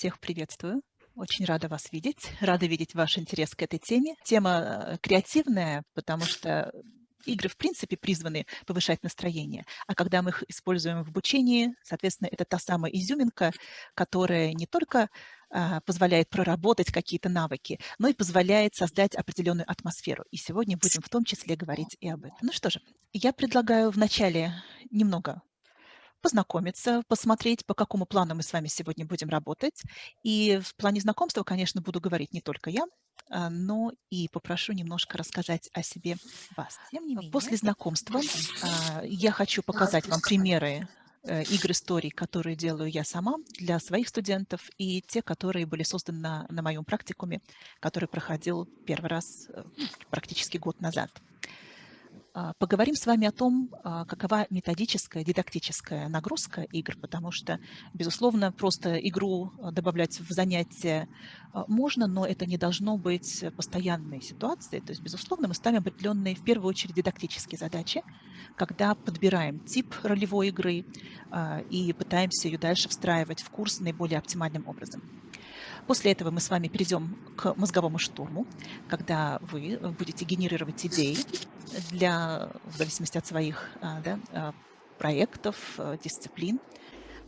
Всех приветствую. Очень рада вас видеть, рада видеть ваш интерес к этой теме. Тема э, креативная, потому что игры, в принципе, призваны повышать настроение, а когда мы их используем в обучении, соответственно, это та самая изюминка, которая не только а, позволяет проработать какие-то навыки, но и позволяет создать определенную атмосферу. И сегодня будем в том числе говорить и об этом. Ну что же, я предлагаю вначале немного познакомиться, посмотреть, по какому плану мы с вами сегодня будем работать. И в плане знакомства, конечно, буду говорить не только я, а, но и попрошу немножко рассказать о себе вас. Тем не менее, После знакомства а, я хочу показать вам примеры э, игр историй, которые делаю я сама для своих студентов, и те, которые были созданы на, на моем практикуме, который проходил первый раз э, практически год назад. А, поговорим с вами о том, а, какова методическая, дидактическая нагрузка игр, потому что, безусловно, просто игру а, добавлять в занятия можно, но это не должно быть постоянной ситуацией. То есть, безусловно, мы ставим определенные, в первую очередь, дидактические задачи, когда подбираем тип ролевой игры и пытаемся ее дальше встраивать в курс наиболее оптимальным образом. После этого мы с вами перейдем к мозговому штурму, когда вы будете генерировать идеи для, в зависимости от своих а, да, а, проектов, дисциплин.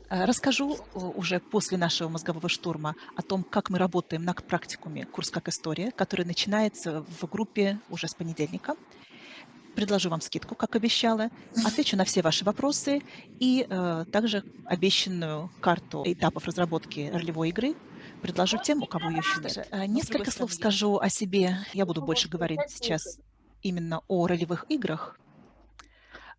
Расскажу уже после нашего мозгового штурма о том, как мы работаем на практикуме «Курс как история», который начинается в группе уже с понедельника. Предложу вам скидку, как обещала, отвечу на все ваши вопросы и э, также обещанную карту этапов разработки ролевой игры предложу тем, у кого ее еще нет. Э, несколько слов скажу о себе. Я буду больше говорить сейчас именно о ролевых играх.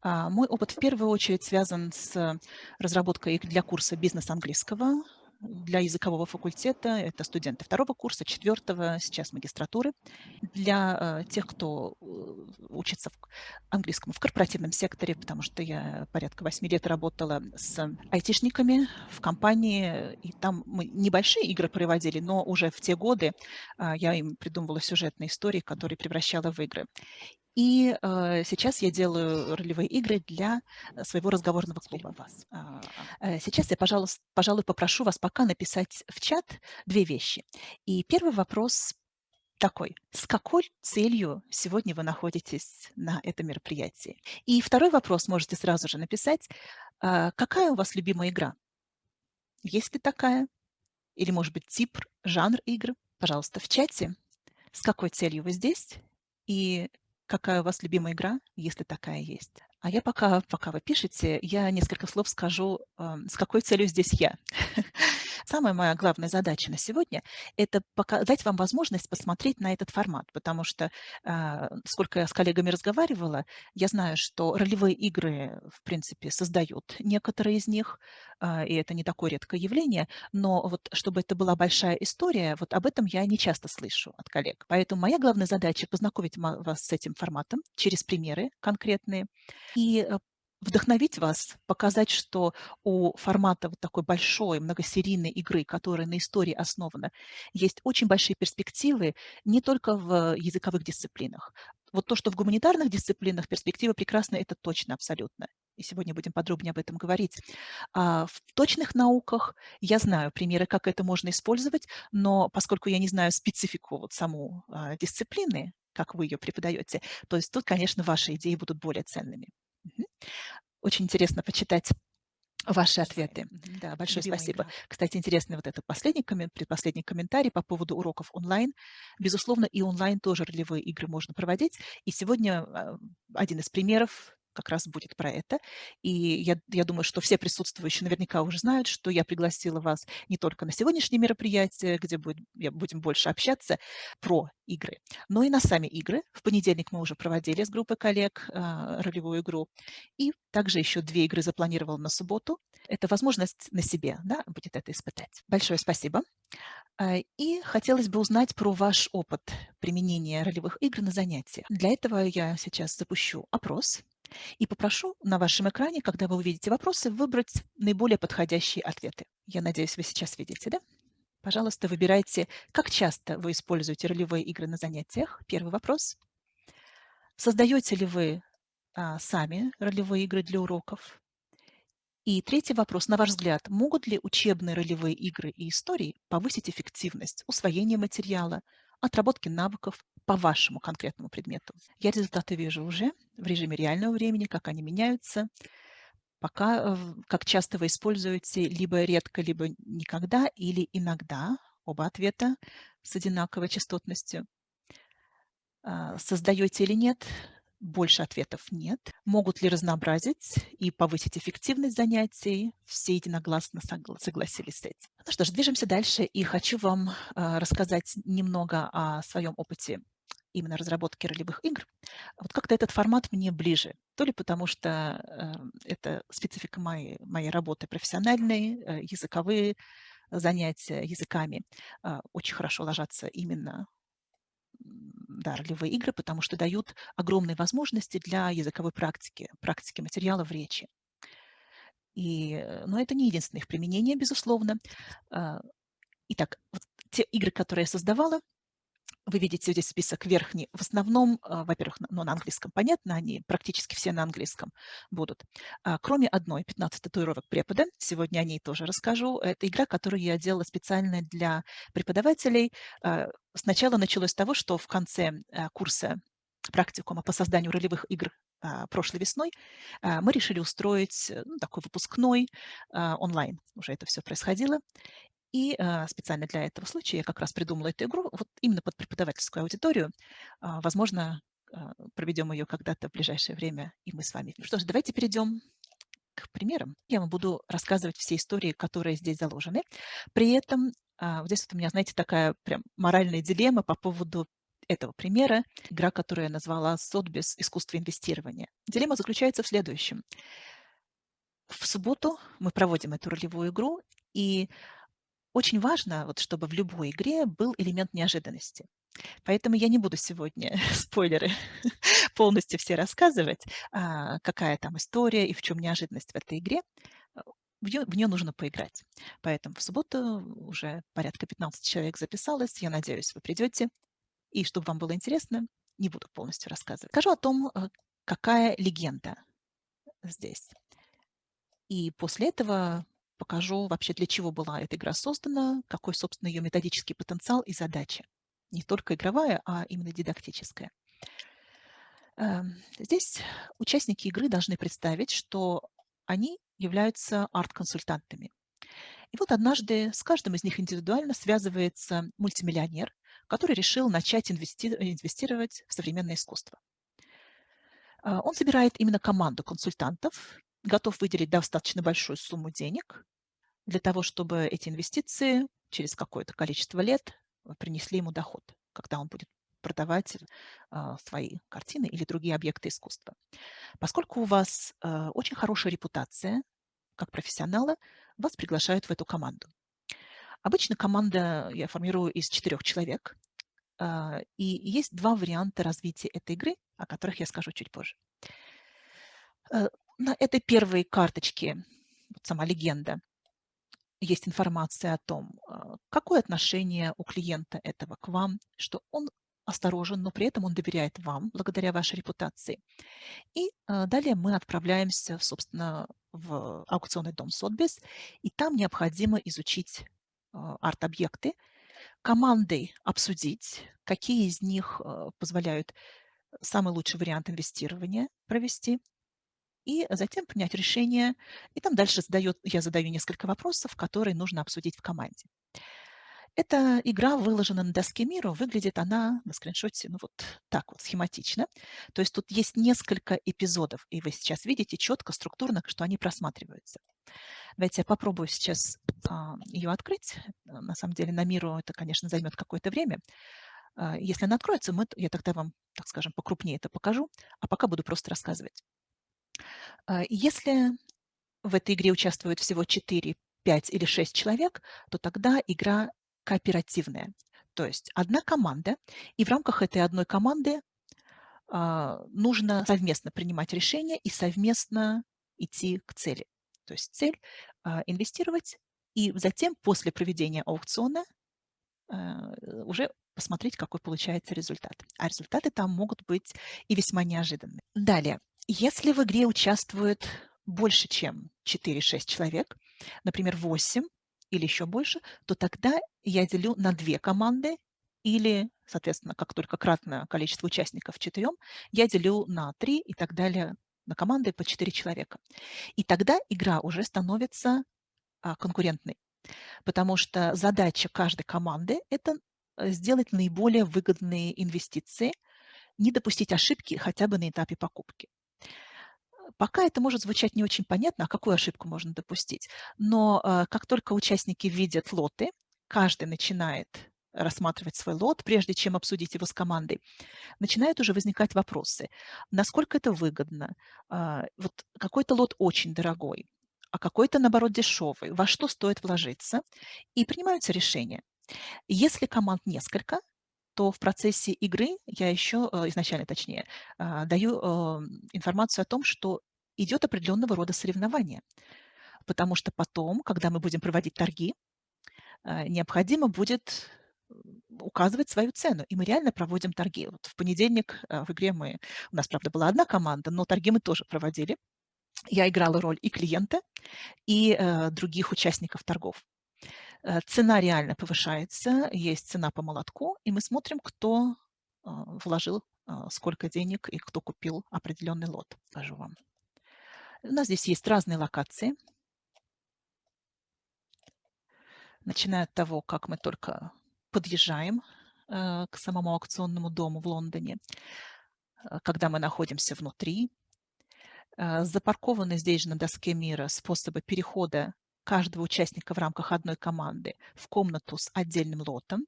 А, мой опыт в первую очередь связан с разработкой для курса бизнес английского для языкового факультета. Это студенты второго курса, четвертого, сейчас магистратуры. Для э, тех, кто э, учится в английскому в корпоративном секторе, потому что я порядка восьми лет работала с айтишниками в компании, и там мы небольшие игры проводили, но уже в те годы э, я им придумывала сюжетные истории, которые превращала в игры. И э, сейчас я делаю ролевые игры для э, своего разговорного клуба вас. А, э, сейчас я, пожалуйста, пожалуй, попрошу вас пока написать в чат две вещи. И первый вопрос такой. С какой целью сегодня вы находитесь на этом мероприятии? И второй вопрос можете сразу же написать. Э, какая у вас любимая игра? Есть ли такая? Или, может быть, тип, жанр игры? Пожалуйста, в чате. С какой целью вы здесь? И какая у вас любимая игра, если такая есть. А я пока, пока вы пишете, я несколько слов скажу, с какой целью здесь я. Самая моя главная задача на сегодня – это дать вам возможность посмотреть на этот формат, потому что, а, сколько я с коллегами разговаривала, я знаю, что ролевые игры, в принципе, создают некоторые из них, а, и это не такое редкое явление, но вот чтобы это была большая история, вот об этом я не часто слышу от коллег. Поэтому моя главная задача – познакомить вас с этим форматом через примеры конкретные и э, вдохновить вас, показать, что у формата вот такой большой многосерийной игры, которая на истории основана, есть очень большие перспективы не только в языковых дисциплинах. Вот то, что в гуманитарных дисциплинах перспектива прекрасна, это точно, абсолютно. И сегодня будем подробнее об этом говорить. А в точных науках я знаю примеры, как это можно использовать, но поскольку я не знаю специфику вот саму а, дисциплины, как вы ее преподаете, то есть тут, конечно, ваши идеи будут более ценными. Очень интересно почитать ваши ответы. Да, большое Любимая спасибо. Игра. Кстати, интересный вот этот последний, предпоследний комментарий по поводу уроков онлайн. Безусловно, и онлайн тоже ролевые игры можно проводить. И сегодня а, один из примеров как раз будет про это. И я, я думаю, что все присутствующие наверняка уже знают, что я пригласила вас не только на сегодняшнее мероприятие, где будет, будем больше общаться про игры, но и на сами игры. В понедельник мы уже проводили с группой коллег э, ролевую игру. И также еще две игры запланировала на субботу. Это возможность на себе да, будет это испытать. Большое спасибо. А, и хотелось бы узнать про ваш опыт применения ролевых игр на занятиях. Для этого я сейчас запущу опрос. И попрошу на вашем экране, когда вы увидите вопросы, выбрать наиболее подходящие ответы. Я надеюсь, вы сейчас видите, да? Пожалуйста, выбирайте, как часто вы используете ролевые игры на занятиях. Первый вопрос. Создаете ли вы а, сами ролевые игры для уроков? И третий вопрос. На ваш взгляд, могут ли учебные ролевые игры и истории повысить эффективность усвоения материала, отработки навыков по вашему конкретному предмету? Я результаты вижу уже в режиме реального времени, как они меняются. Пока, э, как часто вы используете либо редко, либо никогда, или иногда, оба ответа с одинаковой частотностью. А, создаете или нет больше ответов нет. Могут ли разнообразить и повысить эффективность занятий? Все единогласно согласились с этим. Ну что ж, движемся дальше. И хочу вам а, рассказать немного о своем опыте именно разработки ролевых игр. Вот как-то этот формат мне ближе. То ли потому, что э, это специфика моей, моей работы профессиональной, э, языковые занятия языками э, очень хорошо ложатся именно да, ролевые игры, потому что дают огромные возможности для языковой практики, практики материала в речи. И, э, но это не единственное их применение, безусловно. А, итак, вот те игры, которые я создавала, вы видите здесь список верхний. В основном, а, во-первых, ну, на английском понятно, они практически все на английском будут. А, кроме одной, 15 татуировок препода, сегодня о ней тоже расскажу. Это игра, которую я делала специально для преподавателей. А, сначала началось с того, что в конце курса практикума по созданию ролевых игр прошлой весной, мы решили устроить ну, такой выпускной онлайн. Уже это все происходило. И а, специально для этого случая я как раз придумала эту игру вот именно под преподавательскую аудиторию. А, возможно, а, проведем ее когда-то в ближайшее время, и мы с вами. Ну что ж, давайте перейдем к примерам. Я вам буду рассказывать все истории, которые здесь заложены. При этом вот здесь вот у меня, знаете, такая прям моральная дилемма по поводу этого примера, игра, которую я назвала «Сотбис. Искусство инвестирования». Дилемма заключается в следующем. В субботу мы проводим эту ролевую игру, и очень важно, вот, чтобы в любой игре был элемент неожиданности. Поэтому я не буду сегодня спойлеры полностью все рассказывать, а, какая там история и в чем неожиданность в этой игре. В нее, в нее нужно поиграть. Поэтому в субботу уже порядка 15 человек записалось. Я надеюсь, вы придете. И чтобы вам было интересно, не буду полностью рассказывать. Скажу о том, э, какая легенда здесь. И после этого покажу вообще, для чего была эта игра создана, какой, собственно, ее методический потенциал и задача. Не только игровая, а именно дидактическая. Эм, здесь участники игры должны представить, что они являются арт-консультантами. И вот однажды с каждым из них индивидуально связывается мультимиллионер, который решил начать инвестировать в современное искусство. Э, он собирает именно команду консультантов, готов выделить достаточно большую сумму денег для того, чтобы эти инвестиции через какое-то количество лет э, принесли ему доход, когда он будет продавать э, свои картины или другие объекты искусства. Поскольку у вас э, очень хорошая репутация как профессионала, вас приглашают в эту команду. Обычно команда я формирую из четырех человек, э, и есть два варианта развития этой игры, о которых я скажу чуть позже. Э, на этой первой карточке, вот сама легенда, есть информация о том, а, какое отношение у клиента этого к вам, что он осторожен, но при этом он доверяет вам благодаря вашей репутации. И а, далее мы отправляемся, собственно, в аукционный дом Сотбис, и там необходимо изучить а, арт-объекты, командой обсудить, какие из них позволяют самый лучший вариант инвестирования провести, и затем принять решение. И там дальше задает, я задаю несколько вопросов, которые нужно обсудить в команде. Эта игра выложена на доске мира, выглядит она на скриншоте ну вот так вот, схематично. То есть тут есть несколько эпизодов, и вы сейчас видите четко, структурно, что они просматриваются. Давайте я попробую сейчас а, ее открыть. На самом деле на миру это, конечно, займет какое-то время. А, если она откроется, мы, я тогда вам, так скажем, покрупнее это покажу, а пока буду просто рассказывать. А, если в этой игре участвуют всего 4, 5 или 6 человек, то тогда игра кооперативная. То есть одна команда, и в рамках этой одной команды а, нужно совместно принимать решения и совместно идти к цели. То есть цель а, инвестировать и затем после проведения аукциона уже посмотреть, какой получается результат. А результаты там могут быть и весьма неожиданные. Далее, если в игре участвует больше, чем 4-6 человек, например, 8 или еще больше, то тогда я делю на две команды или, соответственно, как только кратное количество участников четырем, я делю на три и так далее на команды по 4 человека. И тогда игра уже становится а, конкурентной, потому что задача каждой команды – это сделать наиболее выгодные инвестиции, не допустить ошибки хотя бы на этапе покупки. Пока это может звучать не очень понятно, а какую ошибку можно допустить. Но э, как только участники видят лоты, каждый начинает рассматривать свой лот, прежде чем обсудить его с командой, начинают уже возникать вопросы. Насколько это выгодно? Вот какой-то лот очень дорогой, а какой-то, наоборот, дешевый. Во что стоит вложиться? И принимаются решения. Если команд несколько, то в процессе игры я еще, э, изначально точнее, а, даю э, информацию о том, что идет определенного рода соревнование. Потому что потом, когда мы будем проводить торги, э, необходимо будет указывать свою цену. И мы реально проводим торги. Вот в понедельник в игре мы... У нас, правда, была одна команда, но торги мы тоже проводили. Я играла роль и клиента, и других участников торгов. Э, цена реально повышается, есть цена по молотку, и мы смотрим, кто а, вложил а, сколько денег и кто купил определенный лот. Скажу вам. У нас здесь есть разные локации. Начиная от того, как мы только подъезжаем э, к самому аукционному дому в Лондоне, э, когда мы находимся внутри, запаркованы здесь же на доске мира способы перехода каждого участника в рамках одной команды в комнату с отдельным лотом.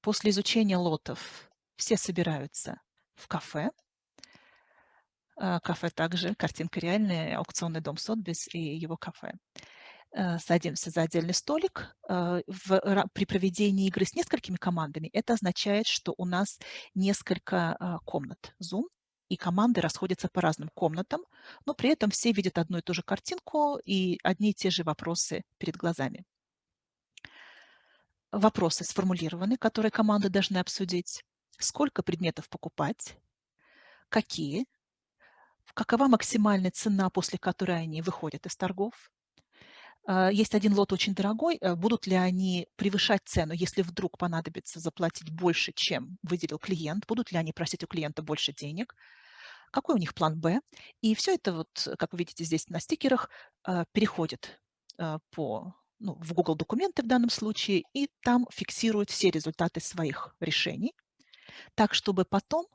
После изучения лотов все собираются в кафе. А, кафе также, картинка реальная, аукционный дом Сотбис и его кафе. Э, садимся за отдельный столик. Э, при проведении игры с несколькими командами это означает, что у нас несколько а, комнат Zoom, и команды расходятся по разным комнатам, но при этом все видят одну и ту же картинку и одни и те же вопросы перед глазами. Вопросы сформулированы, которые команды должны обсудить. Сколько предметов покупать? Какие? Какова максимальная цена, после которой они выходят из торгов? А, есть один лот очень дорогой. Э, будут ли они превышать цену, если вдруг понадобится заплатить больше, чем выделил клиент? Будут ли они просить у клиента больше денег? Какой у них план «Б»? И все это, вот, как вы видите здесь на стикерах, переходит по, ну, в Google документы в данном случае, и там фиксирует все результаты своих решений, так, чтобы потом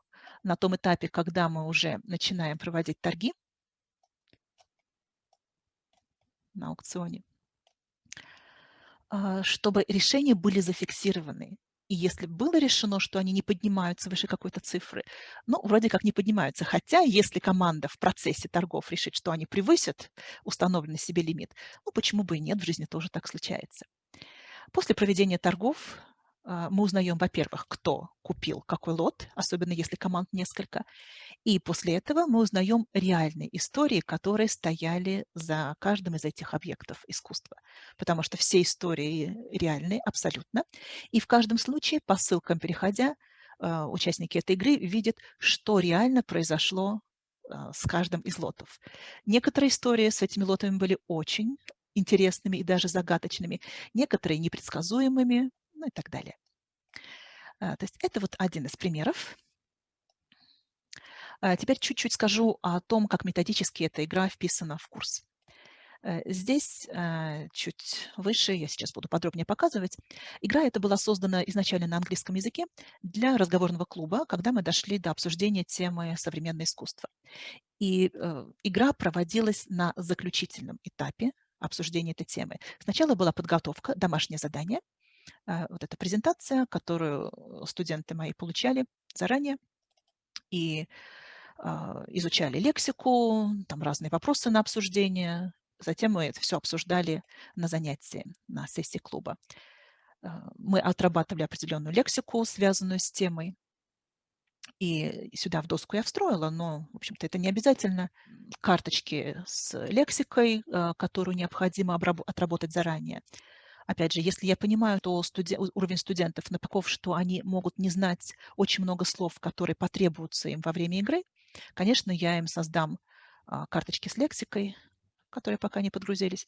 на том этапе, когда мы уже начинаем проводить торги, на аукционе, а, чтобы решения были зафиксированы. И если было решено, что они не поднимаются выше какой-то цифры, ну, вроде как не поднимаются. Хотя, если команда в процессе торгов решит, что они превысят установленный себе лимит, ну, почему бы и нет, в жизни тоже так случается. После проведения торгов мы узнаем, во-первых, кто купил какой лот, особенно если команд несколько, и после этого мы узнаем реальные истории, которые стояли за каждым из этих объектов искусства, потому что все истории реальные абсолютно, и в каждом случае по ссылкам переходя, а, участники этой игры видят, что реально произошло а, с каждым из лотов. Некоторые истории с этими лотами были очень интересными и даже загадочными, некоторые непредсказуемыми, ну и так далее. А, то есть это вот один из примеров. А, теперь чуть-чуть скажу о том, как методически эта игра вписана в курс. Э, здесь э, чуть выше, я сейчас буду подробнее показывать, игра эта была создана изначально на английском языке для разговорного клуба, когда мы дошли до обсуждения темы современное искусство. И э, игра проводилась на заключительном этапе обсуждения этой темы. Сначала была подготовка, домашнее задание, вот эта презентация, которую студенты мои получали заранее и а, изучали лексику, там разные вопросы на обсуждение. Затем мы это все обсуждали на занятии, на сессии клуба. А, мы отрабатывали определенную лексику, связанную с темой. И сюда в доску я встроила, но, в общем-то, это не обязательно. Карточки с лексикой, которую необходимо отработать заранее. Опять же, если я понимаю, то студен... уровень студентов таков, что они могут не знать очень много слов, которые потребуются им во время игры, конечно, я им создам а, карточки с лексикой, которые пока не подгрузились,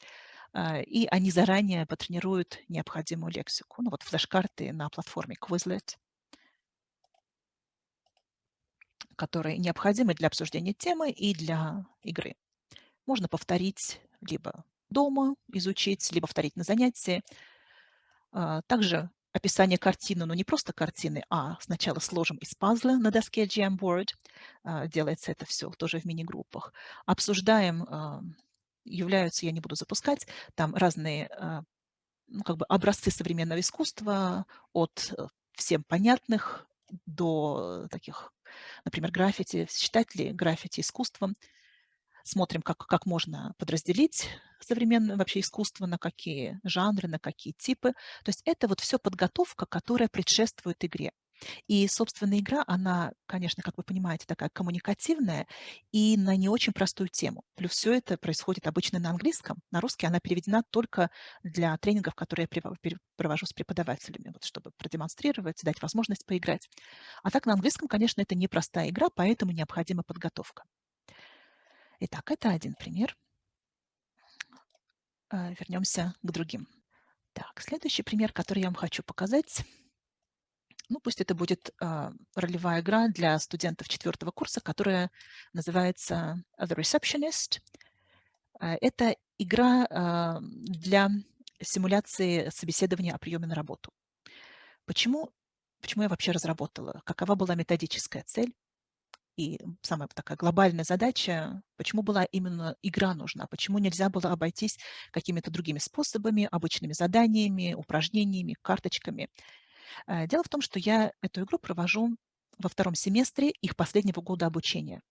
а, и они заранее потренируют необходимую лексику. Ну вот флеш-карты на платформе Quizlet, которые необходимы для обсуждения темы и для игры. Можно повторить либо дома изучить, либо повторить на занятии. А, также описание картины, но не просто картины, а сначала сложим из пазла на доске Jamboard. А, делается это все тоже в мини-группах. Обсуждаем, а, являются, я не буду запускать, там разные ну, как бы образцы современного искусства от э, всем понятных до таких, например, граффити. Считать ли граффити искусством? Смотрим, как, как можно подразделить современное вообще искусство, на какие жанры, на какие типы. То есть это вот все подготовка, которая предшествует игре. И, собственно, игра, она, конечно, как вы понимаете, такая коммуникативная и на не очень простую тему. Плюс все это происходит обычно на английском. На русский она переведена только для тренингов, которые я провожу с преподавателями, вот, чтобы продемонстрировать, дать возможность поиграть. А так на английском, конечно, это непростая игра, поэтому необходима подготовка. Итак, это один пример. А, вернемся к другим. Так, следующий пример, который я вам хочу показать. Ну, пусть это будет э, ролевая игра для студентов четвертого курса, которая называется The Receptionist. Э, это игра э, для симуляции собеседования о приеме на работу. Почему, почему я вообще разработала? Какова была методическая цель? И самая такая глобальная задача, почему была именно игра нужна, почему нельзя было обойтись какими-то другими способами, обычными заданиями, упражнениями, карточками. Э, дело в том, что я эту игру провожу во втором семестре их последнего года обучения.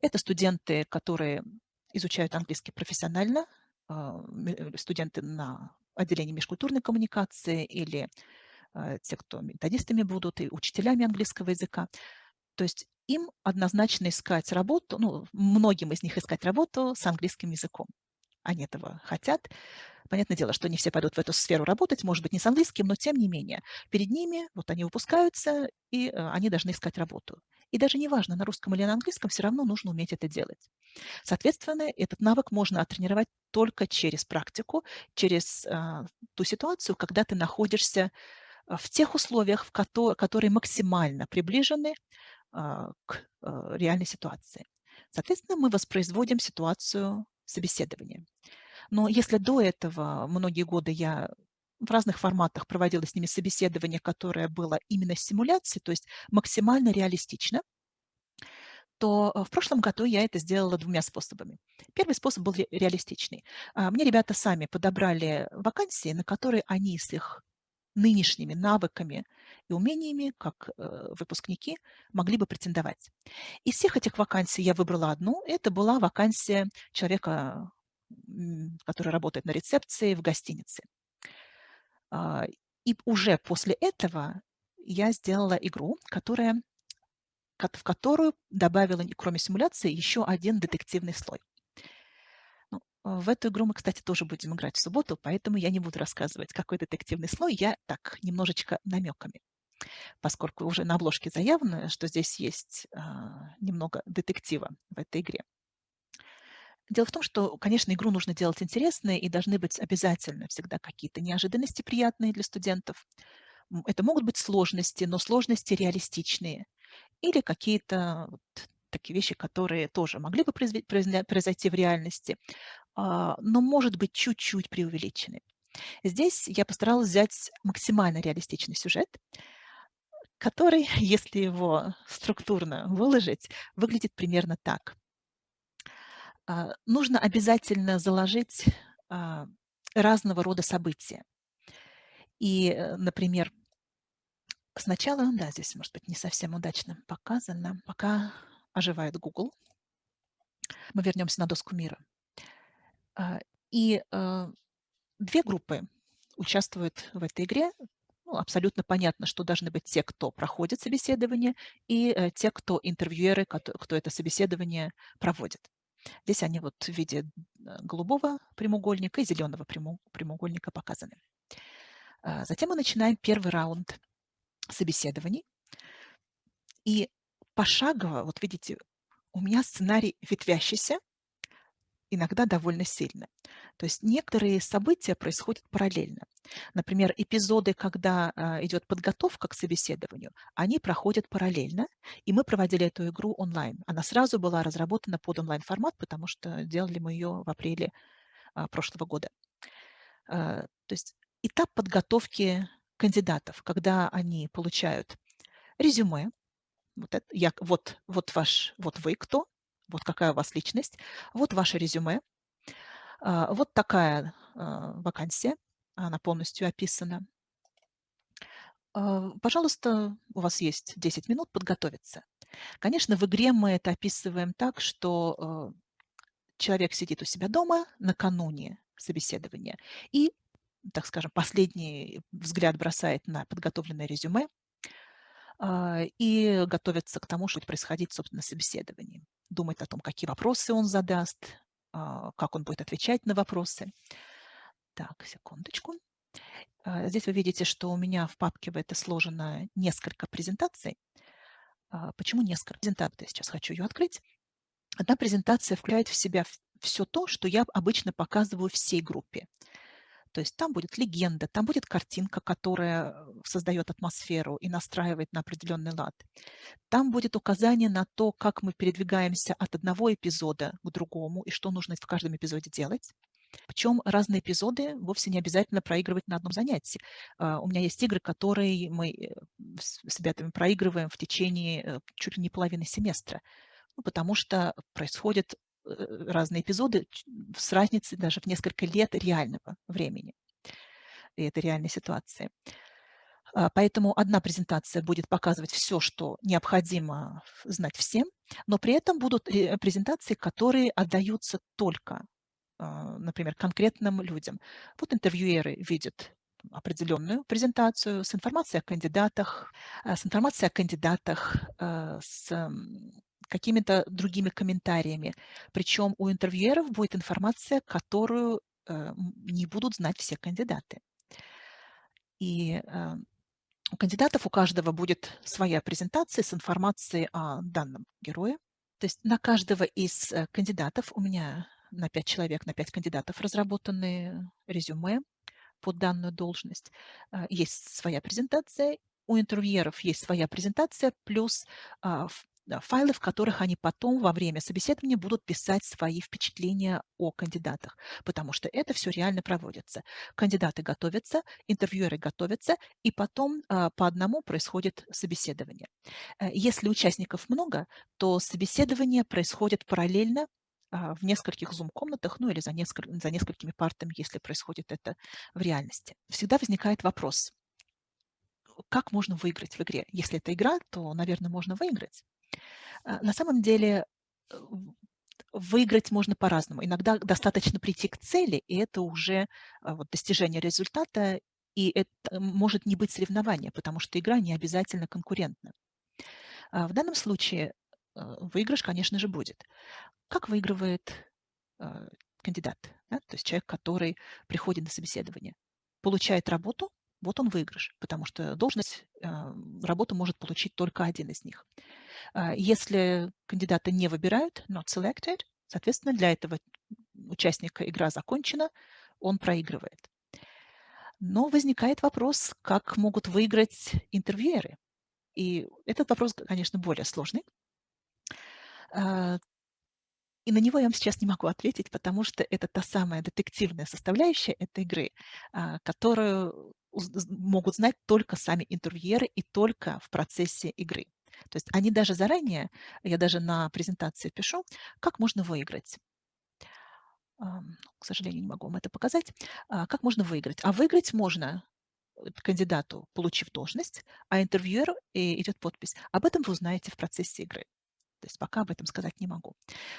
Это студенты, которые изучают английский профессионально, а, э, студенты на отделении межкультурной коммуникации или э, те, кто методистами будут, и учителями английского языка. То есть им однозначно искать работу, ну, многим из них искать работу с английским языком. Они этого хотят. Понятное дело, что не все пойдут в эту сферу работать, может быть, не с английским, но тем не менее. Перед ними вот они выпускаются, и э, они должны искать работу. И даже неважно, на русском или на английском, все равно нужно уметь это делать. Соответственно, этот навык можно оттренировать только через практику, через э, ту ситуацию, когда ты находишься в тех условиях, в ко которые максимально приближены а, к а, реальной ситуации. Соответственно, мы воспроизводим ситуацию собеседования. Но если до этого многие годы я в разных форматах проводила с ними собеседование, которое было именно симуляцией, то есть максимально реалистично, то а, в прошлом году я это сделала двумя способами. Первый способ был реалистичный. Мне ребята сами подобрали вакансии, на которые они с их нынешними навыками и умениями, как э, выпускники, могли бы претендовать. Из всех этих вакансий я выбрала одну. Это была вакансия человека, который работает на рецепции в гостинице. А, и уже после этого я сделала игру, которая, в которую добавила, кроме симуляции, еще один детективный слой. В эту игру мы, кстати, тоже будем играть в субботу, поэтому я не буду рассказывать, какой детективный слой. Я так, немножечко намеками. Поскольку уже на обложке заявлено, что здесь есть а, немного детектива в этой игре. Дело в том, что, конечно, игру нужно делать интересной, и должны быть обязательно всегда какие-то неожиданности приятные для студентов. Это могут быть сложности, но сложности реалистичные. Или какие-то вот такие вещи, которые тоже могли бы произойти в реальности, а, но, может быть, чуть-чуть преувеличены. Здесь я постаралась взять максимально реалистичный сюжет, который, если его структурно выложить, выглядит примерно так. А, нужно обязательно заложить а, разного рода события. И, э, например, сначала, да, здесь, может быть, не совсем удачно показано, пока оживает Google. Мы вернемся на доску мира. А, и а, две группы участвуют в этой игре. Ну, абсолютно понятно, что должны быть те, кто проходит собеседование, и э, те, кто интервьюеры, кто это собеседование проводит. Здесь они вот в виде э, голубого прямоугольника и зеленого прямоугольника показаны. А, затем мы начинаем первый раунд собеседований. И пошагово, вот видите, у меня сценарий ветвящийся, иногда довольно сильно. То есть некоторые события происходят параллельно. Например, эпизоды, когда а, идет подготовка к собеседованию, они проходят параллельно, и мы проводили эту игру онлайн. Она сразу была разработана под онлайн-формат, потому что делали мы ее в апреле а, прошлого года. А, то есть этап подготовки кандидатов, когда они получают резюме, вот, это, я, вот, вот, ваш, вот вы кто, вот какая у вас личность, вот ваше резюме, а, вот такая а, вакансия, она полностью описана. А, пожалуйста, у вас есть 10 минут подготовиться. Конечно, в игре мы это описываем так, что человек сидит у себя дома накануне собеседования и, так скажем, последний взгляд бросает на подготовленное резюме, и готовится к тому, что будет происходить, собственно, на Думает о том, какие вопросы он задаст, а, как он будет отвечать на вопросы. Так, секундочку. А, здесь вы видите, что у меня в папке это сложено несколько презентаций. Почему несколько презентаций? Сейчас хочу ее открыть. Одна презентация включает в себя все то, что я обычно показываю всей группе. То есть там будет легенда, там будет картинка, которая э, создает атмосферу и настраивает на определенный лад. Там будет указание на то, как мы передвигаемся от одного эпизода к другому и что нужно в каждом эпизоде делать. Причем разные эпизоды вовсе не обязательно проигрывать на одном занятии. А, у меня есть игры, которые мы э, с ребятами проигрываем в течение э, чуть ли не половины семестра, ну, потому что происходит Э, разные эпизоды с разницей даже в несколько лет реального времени и этой реальной ситуации. А, поэтому одна презентация будет показывать все, что необходимо знать всем, но при этом будут презентации, которые отдаются только, а, например, конкретным людям. Вот интервьюеры видят определенную презентацию с информацией о кандидатах, а, с информацией о кандидатах, с какими-то другими комментариями. Причем у интервьюеров будет информация, которую э, не будут знать все кандидаты. И э, у кандидатов у каждого будет своя презентация с информацией о данном герое. То есть на каждого из э, кандидатов, у меня на 5 человек, на 5 кандидатов разработаны резюме под данную должность. Есть своя презентация, у интервьюеров есть своя презентация, плюс а, файлы, в которых они потом во время собеседования будут писать свои впечатления о кандидатах, потому что это все реально проводится. Кандидаты готовятся, интервьюеры готовятся, и потом а, по одному происходит собеседование. Э, если участников много, то собеседование происходит параллельно в нескольких зум-комнатах, ну или за, несколь, за несколькими партами, если происходит это в реальности. Всегда возникает вопрос, как можно выиграть в игре? Если это игра, то, наверное, можно выиграть. А, на самом деле э, выиграть можно по-разному. Иногда достаточно прийти к цели, и это уже а, вот, достижение результата, и это может не быть соревнования, потому что игра не обязательно конкурентна. А, в данном случае выигрыш, конечно же, будет. Как выигрывает кандидат, да? то есть человек, который приходит на собеседование? Получает работу, вот он выигрыш, потому что должность, работу может получить только один из них. А, если кандидата не выбирают, not selected, соответственно, для этого участника игра закончена, он проигрывает. Но возникает вопрос, как могут выиграть интервьюеры. И этот вопрос, конечно, более сложный. А, и на него я вам сейчас не могу ответить, потому что это та самая детективная составляющая этой игры, а, которую могут знать только сами интервьюеры и только в процессе игры. То есть они даже заранее, я даже на презентации пишу, как можно выиграть. К сожалению, не могу вам это показать. А, как можно выиграть? А выиграть можно э, кандидату, получив должность, а интервьюеру идет подпись. Об этом вы узнаете в процессе игры. То есть пока об этом сказать не могу.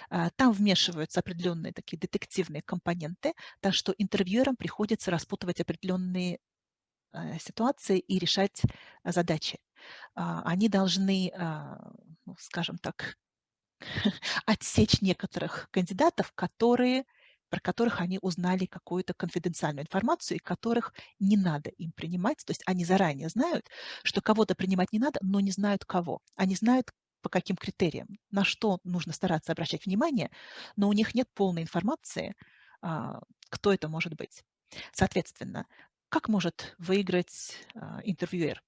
А, там вмешиваются определенные такие детективные компоненты, так что интервьюерам приходится распутывать определенные ситуации и решать задачи. А, они должны, а, ну, скажем так, отсечь некоторых кандидатов, которые, про которых они узнали какую-то конфиденциальную информацию и которых не надо им принимать. То есть они заранее знают, что кого-то принимать не надо, но не знают кого. Они знают, по каким критериям, на что нужно стараться обращать внимание, но у них нет полной информации, а, кто это может быть. Соответственно, как может выиграть а, интервьюер?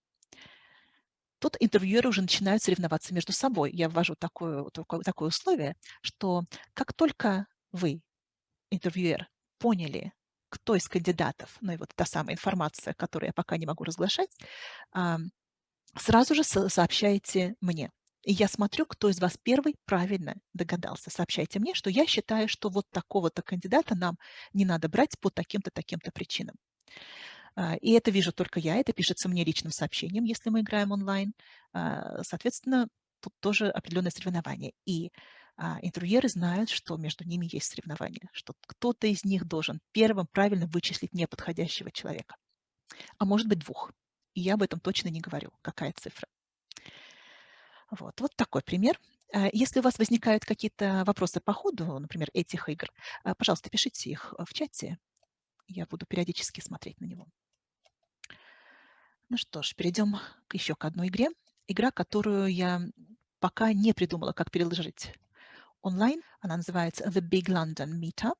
Тут интервьюеры уже начинают соревноваться между собой. Я ввожу такое, такое, такое условие, что как только вы, интервьюер, поняли, кто из кандидатов, ну и вот та самая информация, которую я пока не могу разглашать, сразу же сообщаете мне. И я смотрю, кто из вас первый правильно догадался. Сообщайте мне, что я считаю, что вот такого-то кандидата нам не надо брать по таким-то, таким-то причинам. А, и это вижу только я, это пишется мне личным сообщением, если мы играем онлайн. А, соответственно, тут тоже определенное соревнование. И а, интервьюеры знают, что между ними есть соревнование, что кто-то из них должен первым правильно вычислить неподходящего человека. А может быть двух. И я об этом точно не говорю, какая цифра. Вот, вот такой пример. Если у вас возникают какие-то вопросы по ходу, например, этих игр, пожалуйста, пишите их в чате. Я буду периодически смотреть на него. Ну что ж, перейдем еще к одной игре. Игра, которую я пока не придумала, как переложить онлайн. Она называется The Big London Meetup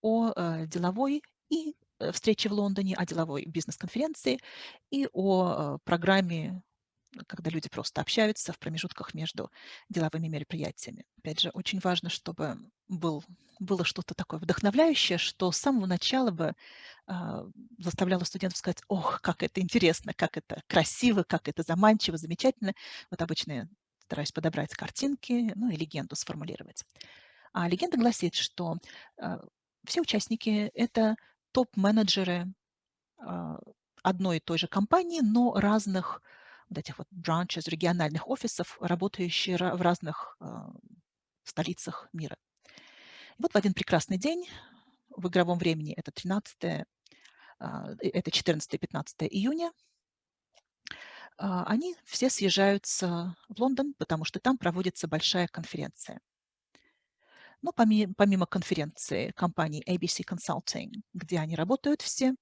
о э, деловой и э, встрече в Лондоне, о деловой бизнес-конференции и о э, программе когда люди просто общаются в промежутках между деловыми мероприятиями. Опять же, очень важно, чтобы был, было что-то такое вдохновляющее, что с самого начала бы э, заставляло студентов сказать, ох, как это интересно, как это красиво, как это заманчиво, замечательно. Вот обычно я стараюсь подобрать картинки, ну и легенду сформулировать. А легенда гласит, что э, все участники – это топ-менеджеры э, одной и той же компании, но разных вот этих вот branches, региональных офисов, работающие в разных э, столицах мира. И вот в один прекрасный день, в игровом времени, это 13 а, это 14-15 июня, а, они все съезжаются в Лондон, потому что там проводится большая конференция. Но помимо, помимо конференции компании ABC Consulting, где они работают все,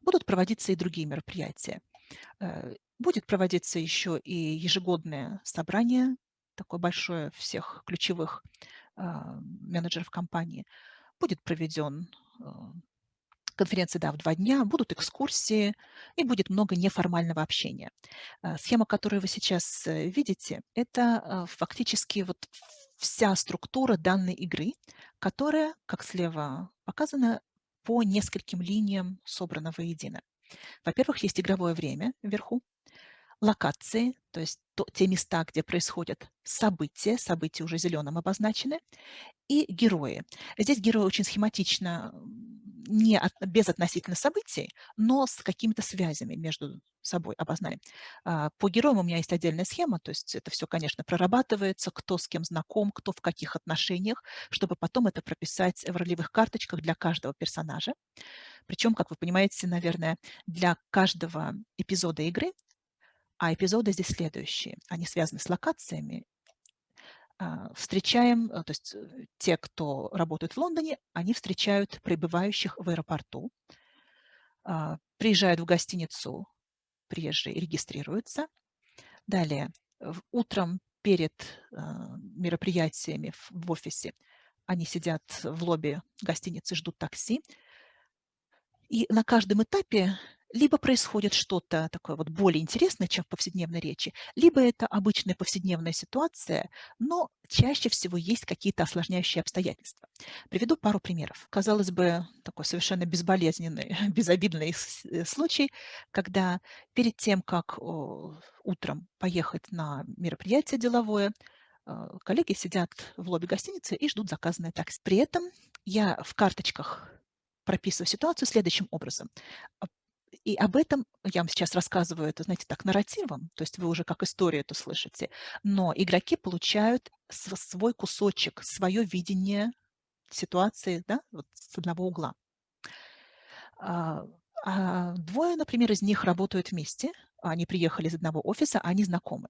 будут проводиться и другие мероприятия. Будет проводиться еще и ежегодное собрание, такое большое всех ключевых а, менеджеров компании. Будет проведен а, конференция да, в два дня, будут экскурсии и будет много неформального общения. А, схема, которую вы сейчас э, видите, это фактически вот вся структура данной игры, которая, как слева показано, по нескольким линиям собрана воедино. Во-первых, есть игровое время вверху, локации, то есть то, те места, где происходят события, события уже зеленым обозначены, и герои. Здесь герои очень схематично, не от, без относительно событий, но с какими-то связями между собой обозначены. А, по героям у меня есть отдельная схема, то есть это все, конечно, прорабатывается, кто с кем знаком, кто в каких отношениях, чтобы потом это прописать в ролевых карточках для каждого персонажа. Причем, как вы понимаете, наверное, для каждого эпизода игры а эпизоды здесь следующие. Они связаны с локациями. А, встречаем, э, то есть э, те, кто работает в Лондоне, они встречают прибывающих в аэропорту, а, приезжают в гостиницу, приезжие регистрируются. Далее, утром перед а, мероприятиями в офисе они сидят в лобби гостиницы, ждут такси. И на каждом этапе либо происходит что-то такое вот более интересное, чем в повседневной речи, либо это обычная повседневная ситуация, но чаще всего есть какие-то осложняющие обстоятельства. Приведу пару примеров. Казалось бы, такой совершенно безболезненный, безобидный э, случай, когда перед тем, как утром поехать на мероприятие деловое, э, коллеги сидят в лобби гостиницы и ждут заказанное такси. При этом я в карточках прописываю ситуацию следующим образом. И об этом я вам сейчас рассказываю, это, знаете, так, нарративом, то есть вы уже как историю это слышите, но игроки получают свой кусочек, свое видение ситуации да, вот с одного угла. А, а двое, например, из них работают вместе, они приехали из одного офиса, они знакомы.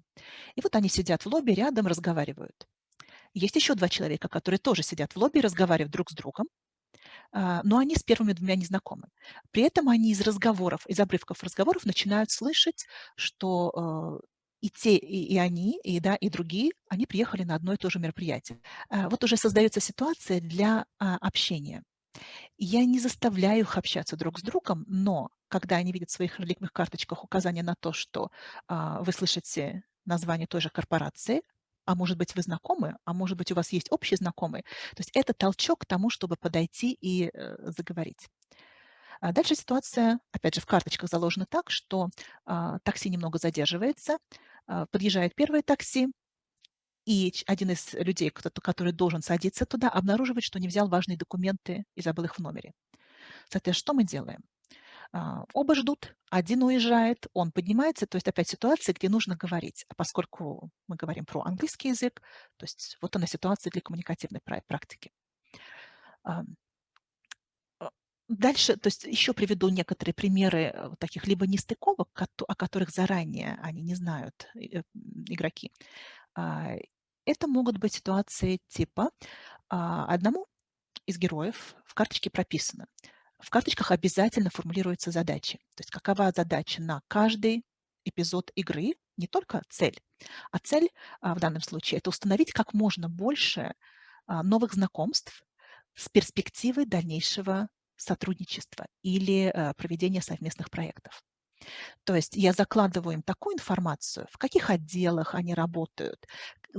И вот они сидят в лобби, рядом разговаривают. Есть еще два человека, которые тоже сидят в лобби разговаривают друг с другом, а, но они с первыми двумя не знакомы. При этом они из разговоров, из обрывков разговоров начинают слышать, что и те, и, и они, и, да, и другие, они приехали на одно и то же мероприятие. А, вот уже создается ситуация для а, общения. Я не заставляю их общаться друг с другом, но когда они видят в своих реликвных карточках указание на то, что а, вы слышите название той же корпорации, а может быть, вы знакомы, а может быть, у вас есть общие знакомые. То есть это толчок к тому, чтобы подойти и э, заговорить. А дальше ситуация, опять же, в карточках заложена так, что а, такси немного задерживается, а, подъезжает первое такси, и один из людей, который должен садиться туда, обнаруживает, что не взял важные документы и забыл их в номере. Соответственно, что мы делаем? А, оба ждут, один уезжает, он поднимается, то есть опять ситуация, где нужно говорить. А поскольку мы говорим про английский язык, то есть вот она ситуация для коммуникативной практики. А, дальше, то есть еще приведу некоторые примеры э, таких либо нестыковок, о которых заранее они не знают, э, игроки. А, это могут быть ситуации типа одному из героев в карточке прописано – в карточках обязательно формулируются задачи. То есть какова задача на каждый эпизод игры, не только цель, а цель а, в данном случае– это установить как можно больше а, новых знакомств с перспективой дальнейшего сотрудничества или а, проведения совместных проектов. То есть я закладываю им такую информацию, в каких отделах они работают,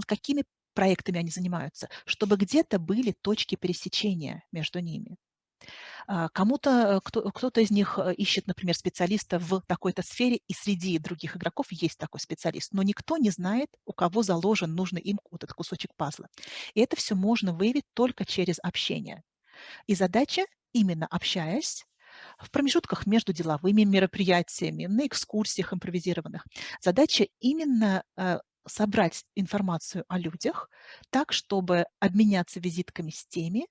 какими проектами они занимаются, чтобы где-то были точки пересечения между ними. А, кому-то, э, кто, кто-то из них э, ищет, например, специалиста в такой-то сфере, и среди других игроков есть такой специалист, но никто не знает, у кого заложен нужный им вот этот кусочек пазла. И это все можно выявить только через общение. И задача, именно общаясь, в промежутках между деловыми мероприятиями, на экскурсиях импровизированных. Задача именно э, собрать информацию о людях так, чтобы обменяться визитками с теми,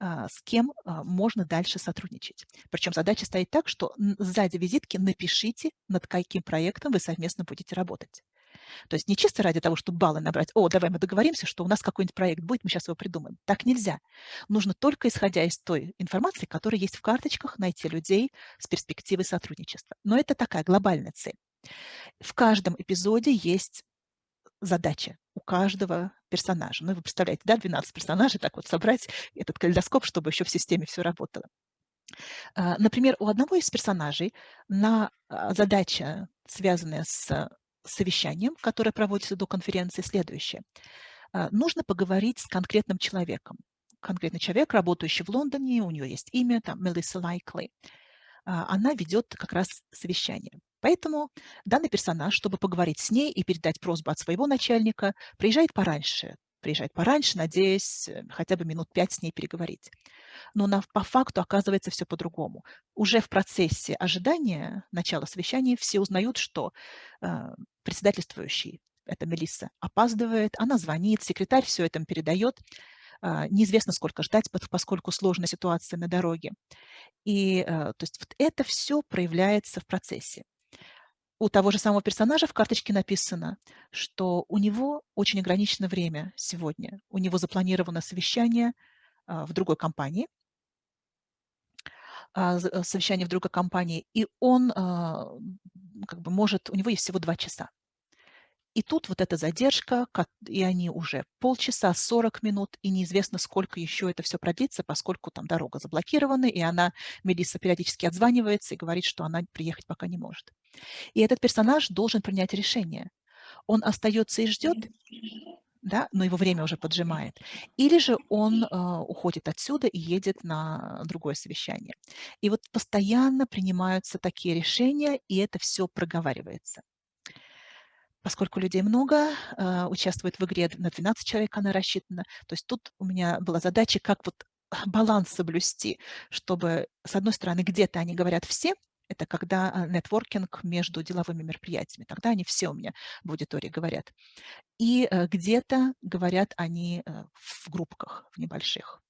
с кем а, можно дальше сотрудничать. Причем задача стоит так, что сзади визитки напишите, над каким проектом вы совместно будете работать. То есть не чисто ради того, чтобы баллы набрать, о, давай мы договоримся, что у нас какой-нибудь проект будет, мы сейчас его придумаем. Так нельзя. Нужно только исходя из той информации, которая есть в карточках, найти людей с перспективой сотрудничества. Но это такая глобальная цель. В каждом эпизоде есть задача у каждого персонажа. Ну, вы представляете, да, 12 персонажей, так вот собрать этот калейдоскоп, чтобы еще в системе все работало. А, например, у одного из персонажей на а, задача, связанная с совещанием, которое проводится до конференции, следующее. А, нужно поговорить с конкретным человеком. Конкретный человек, работающий в Лондоне, у нее есть имя, там, Мелисса Лайкли. Она ведет как раз совещание. Поэтому данный персонаж, чтобы поговорить с ней и передать просьбу от своего начальника, приезжает пораньше. Приезжает пораньше, надеясь э, хотя бы минут пять с ней переговорить. Но на, по факту оказывается все по-другому. Уже в процессе ожидания начала совещания все узнают, что э, председательствующий, это Мелисса, опаздывает, она звонит, секретарь все это передает. Э, неизвестно, сколько ждать, поскольку сложная ситуация на дороге. И э, то есть вот это все проявляется в процессе у того же самого персонажа в карточке написано, что у него очень ограничено время сегодня. У него запланировано совещание а, в другой компании, а, э, совещание в другой компании, и он а, как бы может, у него есть всего два часа. И тут вот эта задержка, и они уже полчаса, 40 минут, и неизвестно, сколько еще это все продлится, поскольку там дорога заблокирована, и она, Мелисса периодически отзванивается и говорит, что она приехать пока не может. И этот персонаж должен принять решение. Он остается и ждет, да, но его время уже поджимает. Или же он э, уходит отсюда и едет на другое совещание. И вот постоянно принимаются такие решения, и это все проговаривается. Поскольку людей много, э, участвует в игре на 12 человек она рассчитана. То есть тут у меня была задача, как вот баланс соблюсти, чтобы, с одной стороны, где-то они говорят все, это когда а, нетворкинг между деловыми мероприятиями. Тогда они все у меня в аудитории говорят. И э, где-то говорят они э, в группках, в небольших.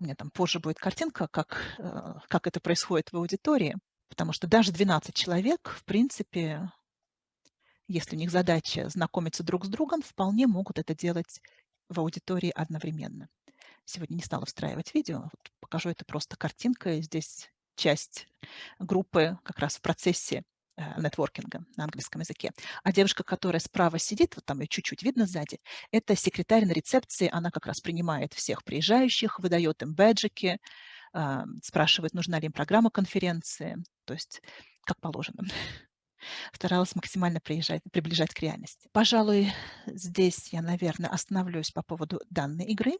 У меня там позже будет картинка, как, э, как это происходит в аудитории, потому что даже 12 человек, в принципе, если у них задача знакомиться друг с другом, вполне могут это делать в аудитории одновременно. Сегодня не стала встраивать видео, вот покажу это просто картинкой. Здесь часть группы как раз в процессе э, нетворкинга на английском языке. А девушка, которая справа сидит, вот там ее чуть-чуть видно сзади, это секретарь на рецепции, она как раз принимает всех приезжающих, выдает им бэджики, а, спрашивает, нужна ли им программа конференции, то есть как положено. Старалась максимально приезжать, приближать к реальности. Пожалуй, здесь я, наверное, остановлюсь по поводу данной игры.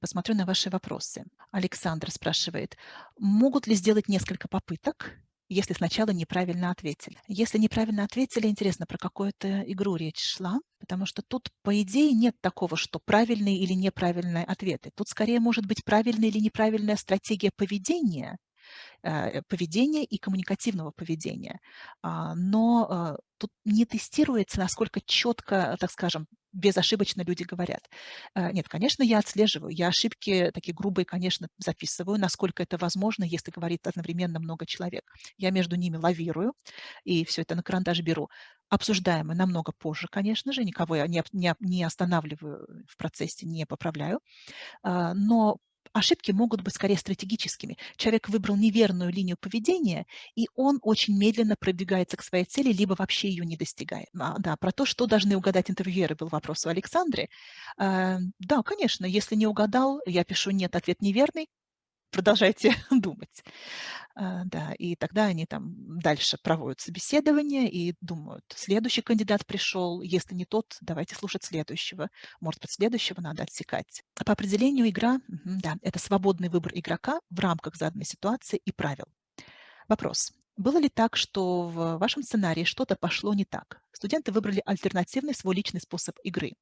Посмотрю на ваши вопросы. Александр спрашивает, могут ли сделать несколько попыток, если сначала неправильно ответили. Если неправильно ответили, интересно, про какую-то игру речь шла, потому что тут, по идее, нет такого, что правильные или неправильные ответы. Тут скорее может быть правильная или неправильная стратегия поведения, поведения и коммуникативного поведения. А, но а, тут не тестируется, насколько четко, так скажем, безошибочно люди говорят. Э, нет, конечно, я отслеживаю, я ошибки такие грубые, конечно, записываю, насколько это возможно, если говорит одновременно много человек. Я между ними лавирую и все это на карандаш беру. Обсуждаем мы намного позже, конечно же, никого я не, не, не останавливаю в процессе, не поправляю. А, но ошибки могут быть скорее стратегическими. Человек выбрал неверную линию поведения, и он очень медленно пробегается к своей цели, либо вообще ее не достигает. А, да, про то, что должны угадать интервьюеры, был вопрос у Александры. А, да, конечно, если не угадал, я пишу «нет, ответ неверный», продолжайте думать. А, да, и тогда они там дальше проводят собеседование и думают, следующий кандидат пришел, если не тот, давайте слушать следующего. Может быть, следующего надо отсекать. По определению игра, да, это свободный выбор игрока в рамках заданной ситуации и правил. Вопрос. Было ли так, что в вашем сценарии что-то пошло не так? Студенты выбрали альтернативный свой личный способ игры.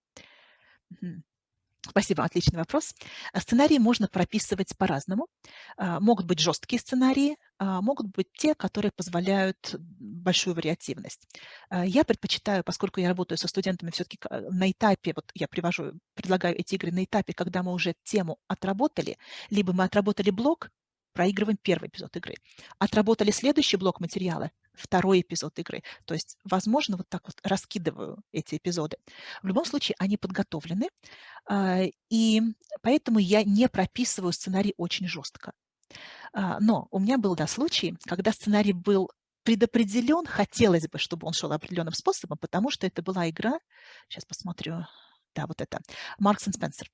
Спасибо, отличный вопрос. А сценарии можно прописывать по-разному. А, могут быть жесткие сценарии, а, могут быть те, которые позволяют большую вариативность. Я предпочитаю, поскольку я работаю со студентами все-таки на этапе, вот я привожу, предлагаю эти игры на этапе, когда мы уже тему отработали, либо мы отработали блок, проигрываем первый эпизод игры. Отработали следующий блок материала, второй эпизод игры. То есть, возможно, вот так вот раскидываю эти эпизоды. В любом случае, они подготовлены, а, и поэтому я не прописываю сценарий очень жестко. А, но у меня был да, случай, когда сценарий был предопределен, хотелось бы, чтобы он шел определенным способом, потому что это была игра, сейчас посмотрю, да, вот это, Маркс и Спенсер.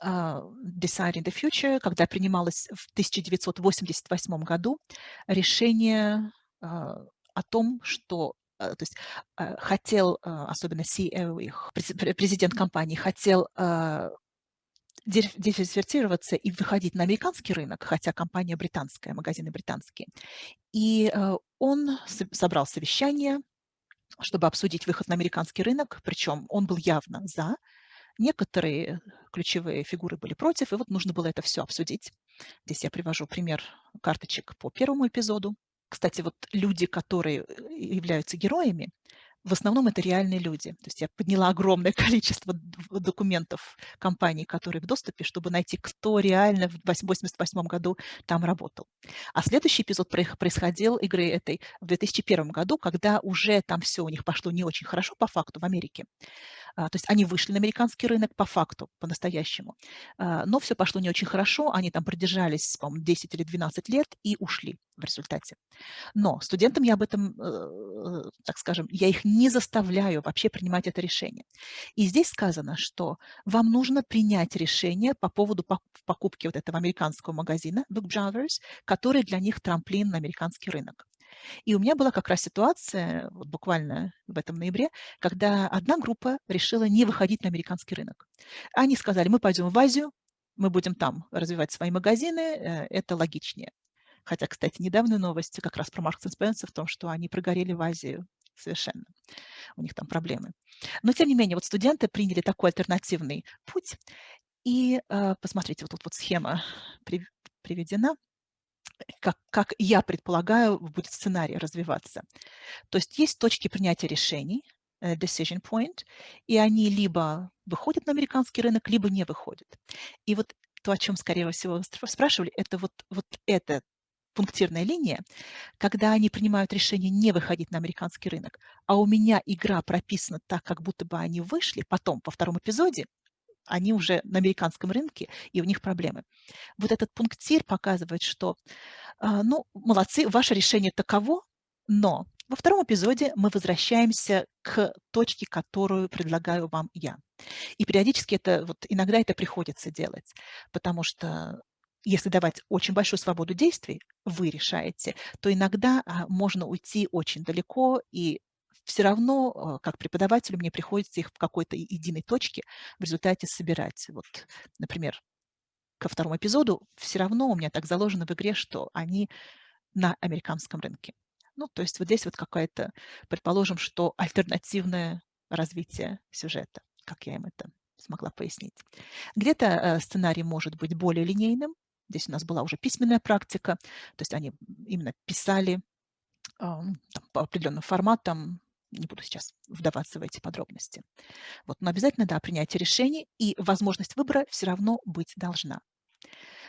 А, Deciding the Future, когда принималось в 1988 году решение а, о том, что а, то есть хотел, особенно CEO их, президент компании, хотел диверсифицироваться и выходить на американский рынок, хотя компания британская, магазины британские. И он собрал совещание, чтобы обсудить выход на американский рынок, причем он был явно за, Некоторые ключевые фигуры были против, и вот нужно было это все обсудить. Здесь я привожу пример карточек по первому эпизоду. Кстати, вот люди, которые э, являются героями, в основном это реальные люди. То есть я подняла огромное количество документов компаний, которые в доступе, чтобы найти, кто реально в 1988 году там работал. А следующий эпизод происходил игры этой в 2001 году, когда уже там все у них пошло не очень хорошо по факту в Америке. А, то есть они вышли на американский рынок по факту, по-настоящему. А, но все пошло не очень хорошо, они там продержались, по-моему, 10 или 12 лет и ушли в результате. Но студентам я об этом, э, так скажем, я их не заставляю вообще принимать это решение. И здесь сказано, что вам нужно принять решение по поводу покупки вот этого американского магазина Book Brothers, который для них трамплин на американский рынок. И у меня была как раз ситуация, вот буквально в этом ноябре, когда одна группа решила не выходить на американский рынок. Они сказали, мы пойдем в Азию, мы будем там развивать свои магазины, э, это логичнее. Хотя, кстати, недавние новости как раз про Маркс Спенсер в том, что они прогорели в Азию совершенно. У них там проблемы. Но, тем не менее, вот студенты приняли такой альтернативный путь. И э, посмотрите, вот тут вот схема приведена как, как я предполагаю, будет сценарий развиваться. То есть есть точки принятия решений, э, decision point, и они либо выходят на американский рынок, либо не выходят. И вот то, о чем, скорее всего, спрашивали, это вот, вот эта пунктирная линия, когда они принимают решение не выходить на американский рынок, а у меня игра прописана так, как будто бы они вышли потом, во втором эпизоде, они уже на американском рынке, и у них проблемы. Вот этот пунктир показывает, что, а, ну, молодцы, ваше решение таково, Но во втором эпизоде мы возвращаемся к точке, которую предлагаю вам я. И периодически это, вот иногда это приходится делать, потому что если давать очень большую свободу действий, вы решаете, то иногда а, можно уйти очень далеко, и все равно, а, как преподавателю, мне приходится их в какой-то единой точке в результате собирать. Вот, например, ко второму эпизоду все равно у меня так заложено в игре, что они на американском рынке. Ну, то есть вот здесь вот какая-то, предположим, что альтернативное развитие сюжета, как я им это смогла пояснить. Где-то э, сценарий может быть более линейным. Здесь у нас была уже письменная практика, то есть они именно писали там, по определенным форматам, не буду сейчас вдаваться в эти подробности. Вот, но обязательно, да, принятие решений и возможность выбора все равно быть должна.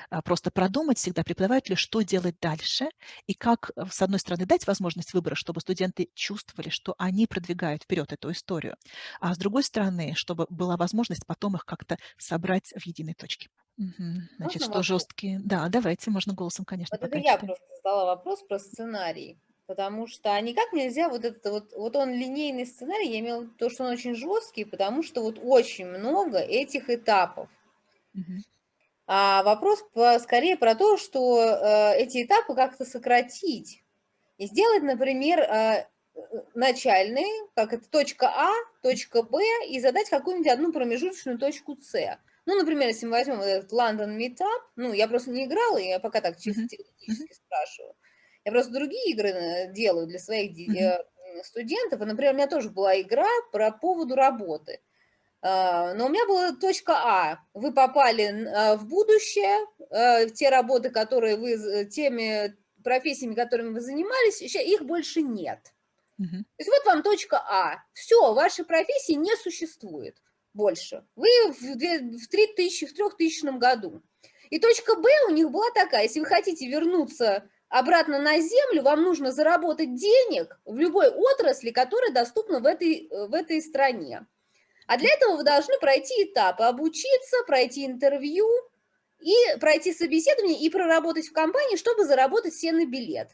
А, просто продумать всегда преподавателю, что делать дальше и как, э, с одной стороны, дать возможность выбора, чтобы студенты чувствовали, что они продвигают вперед эту историю, а с другой стороны, чтобы была возможность потом их как-то собрать в единой точке. Мгм. Значит, Можно что вопрос? жесткие? Да, давайте, можно голосом, конечно, Вот это я просто задала вопрос про сценарий, потому что а никак нельзя вот это вот, вот он линейный сценарий, я имела в виду то, что он очень жесткий, потому что вот очень много этих этапов. А вопрос по- скорее про то, что э, эти этапы как-то сократить и сделать, например, э, начальные, как это точка А, точка Б, и задать какую-нибудь одну промежуточную точку С. Ну, например, если мы возьмем вот этот London Meetup, ну, я просто не играла, я пока так чисто Мгм. теоретически спрашиваю. Я просто другие игры э, делаю для своих э, студентов. И, например, у меня тоже была игра про поводу работы. А, Но у меня была точка А. Вы попали а, в будущее, э, в те работы, которые вы, теми профессиями, которыми вы занимались, их больше нет. Мгм. То есть вот вам точка А. Все, вашей профессии не существует больше. Вы в 3000, в 3000 году. И точка Б у них была такая, если вы хотите вернуться обратно на землю, вам нужно заработать денег в любой отрасли, которая доступна в этой, э, в этой стране. А для этого вы должны пройти этапы, обучиться, пройти интервью и пройти собеседование и проработать в компании, чтобы заработать себе на билет.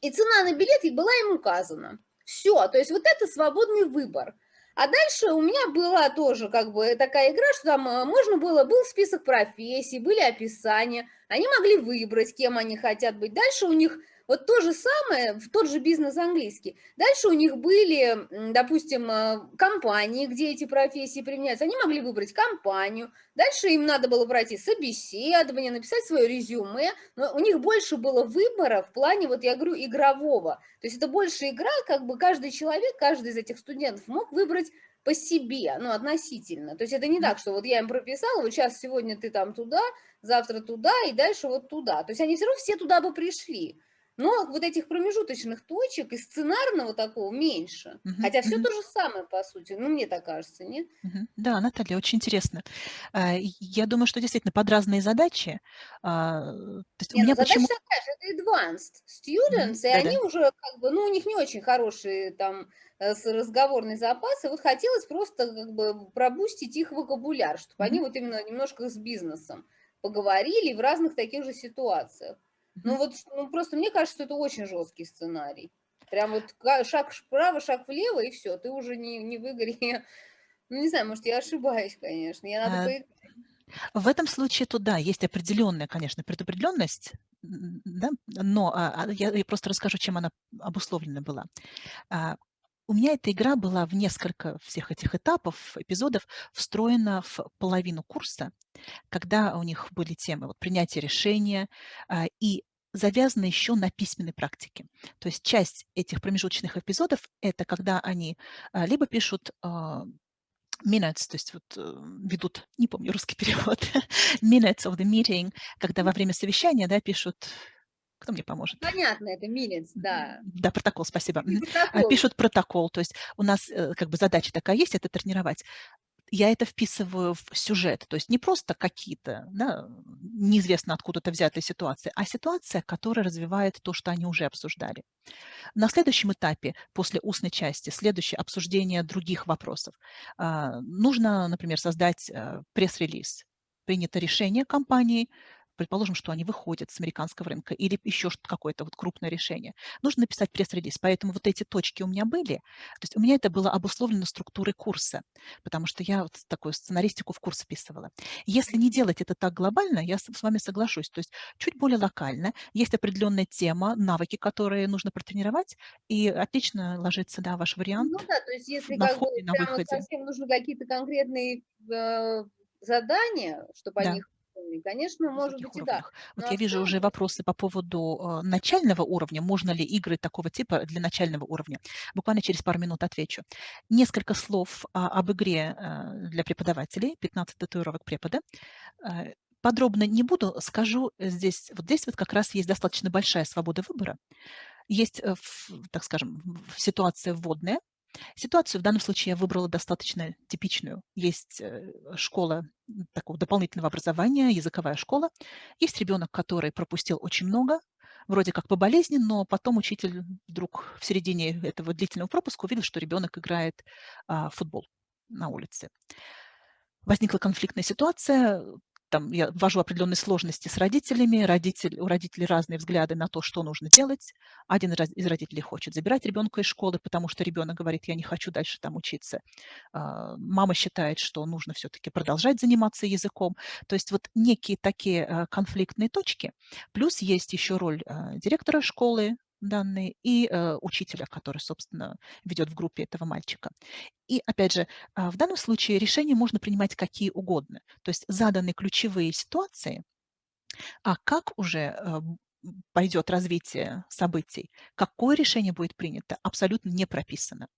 И цена на билет была им указана. Все, то есть вот это свободный выбор. А дальше у меня была тоже как бы такая игра, что там э, можно было, был список профессий, были описания, они могли выбрать, кем они хотят быть. Дальше у них вот то же самое, в тот же бизнес английский. Дальше у них были, допустим, э, компании, где эти профессии применяются. Они могли выбрать компанию. Дальше им надо было пройти собеседование, написать свое резюме. Но у них больше было выбора в плане, вот я говорю, игрового. То есть это больше игра, как бы каждый человек, каждый из этих студентов мог выбрать по себе, ну, относительно. То есть это не так, что вот я им прописала, вот сейчас сегодня ты там туда, завтра туда и дальше вот туда. То есть они все равно все туда бы пришли. Но вот этих промежуточных точек и сценарного такого меньше. Мгм. Хотя все то же самое, по сути. Ну, мне так кажется, нет? Мгм. Да, Наталья, очень интересно. А, Я думаю, что действительно под разные задачи. а, То есть у Не, ну меня задача почему... такая же, это advanced students, и они Да-да. уже как бы, ну, у них не очень хорошие там э, разговорный запас, и вот хотелось просто как бы пробустить их вокабуляр, чтобы они Мгм. вот именно немножко с бизнесом поговорили в разных таких же ситуациях. Ну вот, ну, просто мне кажется, что это очень жесткий сценарий. Прям вот шаг вправо, шаг влево, и все, ты уже не, не в игре. Ну, не знаю, может, я ошибаюсь, конечно, я надо А, поиграть. В этом случае, то да, есть определенная, конечно, предопределенность, да, но а, а, я, я просто расскажу, чем она обусловлена была. А, У меня эта игра была в несколько всех этих этапов, эпизодов, встроена в половину курса, когда у них были темы вот, принятия решения а, и завязаны еще на письменной практике. То есть часть этих промежуточных эпизодов– это когда они а, либо пишут а, minutes, то есть вот э, ведут, не помню русский перевод, minutes of the meeting, когда во время совещания, да, пишут, кто мне поможет? Понятно, это минец, М, да. Да, протокол, спасибо. А, протокол. Пишут протокол, то есть у нас э, как бы задача такая есть, это тренировать. Я это вписываю в сюжет, то есть не просто какие-то, да, неизвестно откуда-то взятые ситуации, а ситуация, которая развивает то, что они уже обсуждали. На следующем этапе, после устной части, следующее обсуждение других вопросов. А, Нужно, например, создать э, пресс-релиз. Принято решение компании, предположим, что они выходят с американского рынка или еще какое-то вот крупное решение, нужно написать пресс-релиз. Поэтому вот эти точки у меня были. То есть у меня это было обусловлено структурой курса, потому что я вот такую сценаристику в курс описывала. Если не делать это так глобально, я с вами соглашусь. То есть чуть более локально, есть определенная тема, навыки, которые нужно протренировать, и отлично ложится, да, ваш вариант Ну да, то есть если на как бы входе, на выходе. совсем нужны какие-то конкретные э, задания, чтобы Да. они их выполнили, конечно, может быть и да. уровнях. Вот Но я вижу уже вопросы по поводу э, начального уровня. Можно ли игры такого типа для начального уровня? Буквально через пару минут отвечу. Несколько слов а, об игре э, для преподавателей, 15 татуировок препода. Э, Подробно не буду, скажу здесь, вот здесь вот как раз есть достаточно большая свобода выбора. Есть, э, так скажем, ситуация вводная, Ситуацию в данном случае я выбрала достаточно типичную. Есть э, школа такого дополнительного образования, языковая школа. Есть ребенок, который пропустил очень много, вроде как по болезни, но потом учитель вдруг в середине этого длительного пропуска увидел, что ребенок играет а, в футбол на улице. Возникла конфликтная ситуация, там я ввожу определенные сложности с родителями, родитель, у родителей разные взгляды на то, что нужно делать. Один из родителей хочет забирать ребенка из школы, потому что ребенок говорит, я не хочу дальше там учиться. А, Мама считает, что нужно все-таки продолжать заниматься языком. То есть вот некие такие а, конфликтные точки. Плюс есть еще роль а, директора школы, данные и э, учителя, который, собственно, ведет в группе этого мальчика. И, опять же, а, в данном случае решения можно принимать какие угодно. То есть заданы ключевые ситуации, а как уже э, пойдет развитие событий, какое решение будет принято, абсолютно не прописано.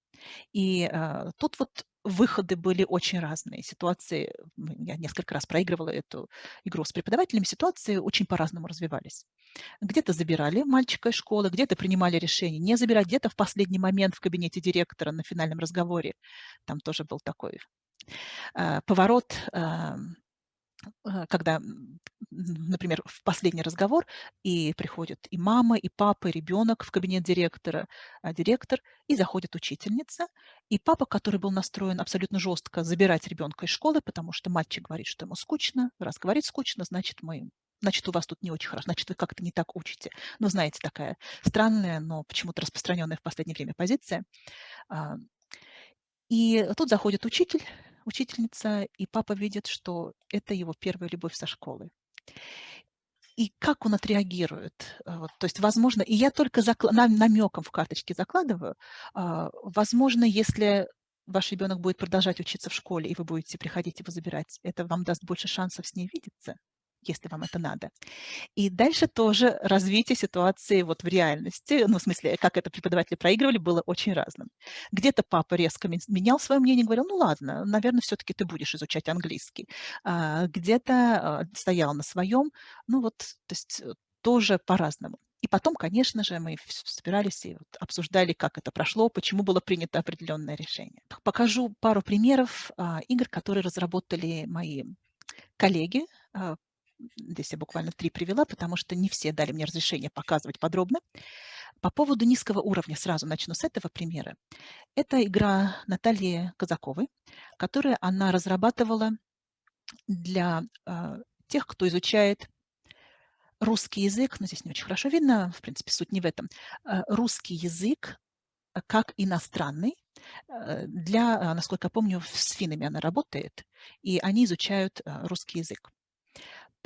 И а, тут вот выходы были очень разные. Ситуации, я несколько раз проигрывала эту игру с преподавателями, ситуации очень по-разному развивались. Где-то забирали мальчика из школы, где-то принимали решение не забирать, где-то в последний момент в кабинете директора на финальном разговоре. Там тоже был такой а, поворот, а, когда, м, например, в последний разговор и приходят и мама, и папа, и ребенок в кабинет директора, а, директор, и заходит учительница, и папа, который был настроен абсолютно жестко забирать ребенка из школы, потому что мальчик говорит, что ему скучно, раз говорит скучно, значит, мы значит, у вас тут не очень хорошо, значит, вы как-то не так учите. Ну, знаете, такая странная, но почему-то распространенная в последнее время позиция. А, И тут заходит учитель, учительница, и папа видит, что это его первая любовь со школы. И как он отреагирует? А, вот, то есть, возможно, и я только намеком в карточке закладываю, а, возможно, если ваш ребенок будет продолжать учиться в школе, и вы будете приходить его забирать, это вам даст больше шансов с ней видеться, если вам это надо. И дальше тоже развитие ситуации вот в реальности, ну, в смысле, как это преподаватели проигрывали, было очень разным. Где-то папа резко мен- менял свое мнение, говорил, ну ладно, наверное, все-таки ты будешь изучать английский. А, Где-то а, стоял на своем, ну вот, то есть э, тоже по-разному. И потом, конечно же, мы собирались и вот обсуждали, как это прошло, почему было принято определенное решение. Покажу пару примеров а, игр, которые разработали мои коллеги Здесь я буквально три привела, потому что не все дали мне разрешение показывать подробно. По поводу низкого уровня сразу начну с этого примера. Это игра Натальи Казаковой, которую она разрабатывала для э, тех, кто изучает русский язык, но здесь не очень хорошо видно, в принципе, суть не в этом. Э, русский язык как иностранный, э, для, насколько я помню, с финнами она работает, и они изучают русский язык.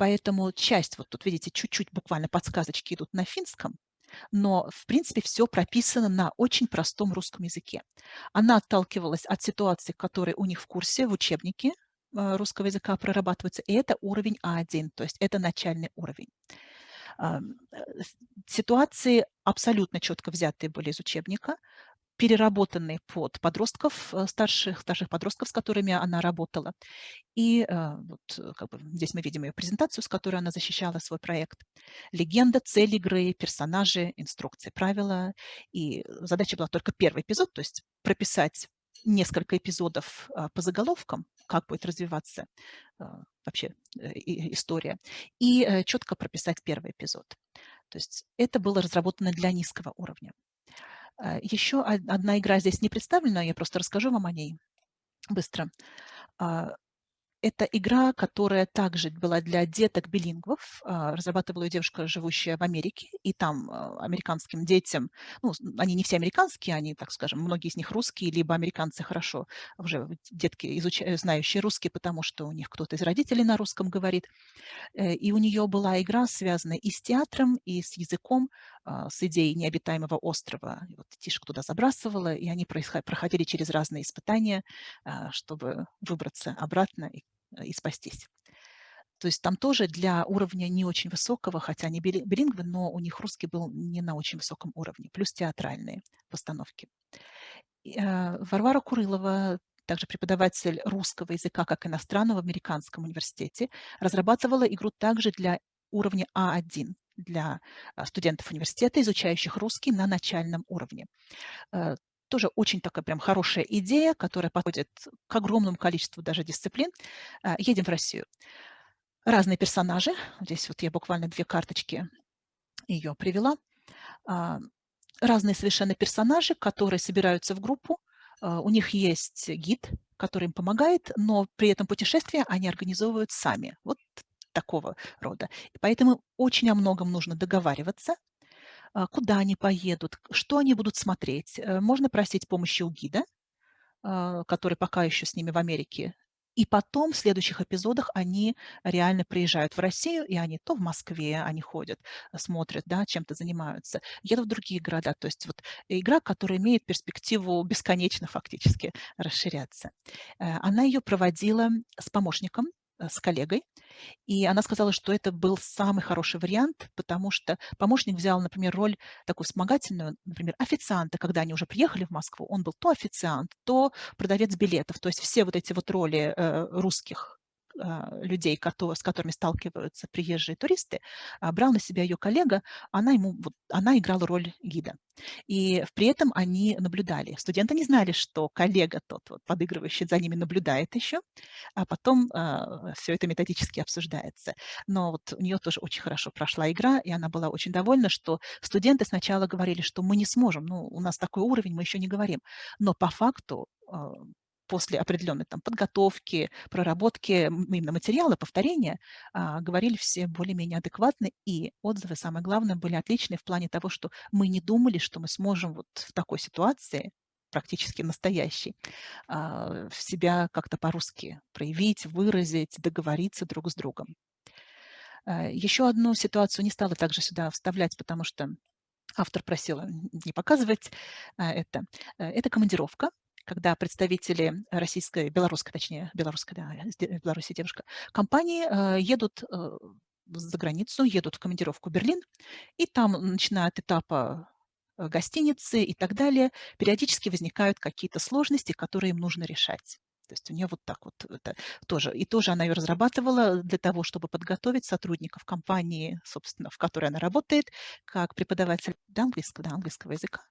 Поэтому часть, вот тут видите, чуть-чуть буквально подсказочки идут на финском, но, в принципе, все прописано на очень простом русском языке. Она отталкивалась от ситуации, которые у них в курсе, в учебнике э, русского языка прорабатываются, и это уровень А1, то есть это начальный уровень. Э, Ситуации абсолютно четко взятые были из учебника, переработанные под подростков, э, старших, старших подростков, с которыми она работала. И э, вот э, как бы здесь мы видим ее презентацию, с которой она защищала свой проект. Легенда, цель игры, персонажи, инструкции, правила. И задача была только первый эпизод, то есть прописать несколько эпизодов а, по заголовкам, как будет развиваться вообще история, и четко прописать первый эпизод. То есть это было разработано для низкого уровня. А, Еще од- одна игра здесь не представлена, я просто расскажу вам о ней быстро. А, это игра, которая также была для деток-билингвов. А, разрабатывала ее девушка, живущая в Америке, и там американским детям, ну, они не все американские, они, так скажем, многие из них русские, либо американцы хорошо, уже детки, изучающие, знающие русский, потому что у них кто-то из родителей на русском говорит. Э, и у нее была игра, связанная и с театром, и с языком, с идеей необитаемого острова. И вот Тишек туда забрасывала, и они проходили через разные испытания, чтобы выбраться обратно и Э, и спастись. То есть там тоже для уровня не очень высокого, хотя они билингвы, но у них русский был не на очень высоком уровне, плюс театральные постановки. Э, Варвара Курылова, также преподаватель русского языка как иностранного в Американском университете, разрабатывала игру также для уровня А1, для э, студентов университета, изучающих русский на начальном уровне. Тоже очень такая прям хорошая идея, которая подходит к огромному количеству даже дисциплин. А, едем в Россию. Разные персонажи. Здесь вот я буквально две карточки ее привела. А, разные совершенно персонажи, которые собираются в группу. А, у них есть гид, который им помогает, но при этом путешествие они организовывают сами. Вот такого рода. Поэтому очень о многом нужно договариваться, а, куда они поедут, что они будут смотреть. Э, можно просить помощи у гида, а, который пока еще с ними в Америке. И потом в следующих эпизодах они реально приезжают в Россию, и они то в Москве они ходят, смотрят, да, чем-то занимаются, едут в другие города. То есть вот игра, которая имеет перспективу бесконечно фактически расширяться. Э, она ее проводила с помощником, Э, с коллегой, и она сказала, что это был самый хороший вариант, потому что помощник взял, например, роль такую вспомогательную, например, официанта, когда они уже приехали в Москву, он был то официант, то продавец билетов, то есть все вот эти вот роли э, русских людей, с которыми сталкиваются приезжие туристы, а, брал на себя ее коллега, она, ему, она играла роль гида. И при этом они наблюдали. Студенты не знали, что коллега тот, вот, подыгрывающий за ними, наблюдает еще, а потом э, все это методически обсуждается. Но вот у нее тоже очень хорошо прошла игра, и она была очень довольна, что студенты сначала говорили, что мы не сможем, ну, у нас такой уровень, мы еще не говорим. Но по факту после определенной там, подготовки, проработки именно материала, повторения, а, говорили все более-менее адекватно, и отзывы, самое главное, были отличные в плане того, что мы не думали, что мы сможем вот в такой ситуации, практически настоящий, а, себя как-то по-русски проявить, выразить, договориться друг с другом. А, еще одну ситуацию не стала также сюда вставлять, потому что автор просила не показывать это. Э, это командировка когда представители российской, белорусской, точнее, белорусской, да, Беларуси девушка, компании э, едут э, за границу, едут в командировку в Берлин, и там, начиная от этапа э, гостиницы и так далее, периодически возникают какие-то сложности, которые им нужно решать. То есть у нее вот так вот это тоже. И тоже она ее разрабатывала для того, чтобы подготовить сотрудников компании, собственно, в которой она работает, как преподаватель английского, да, английского языка,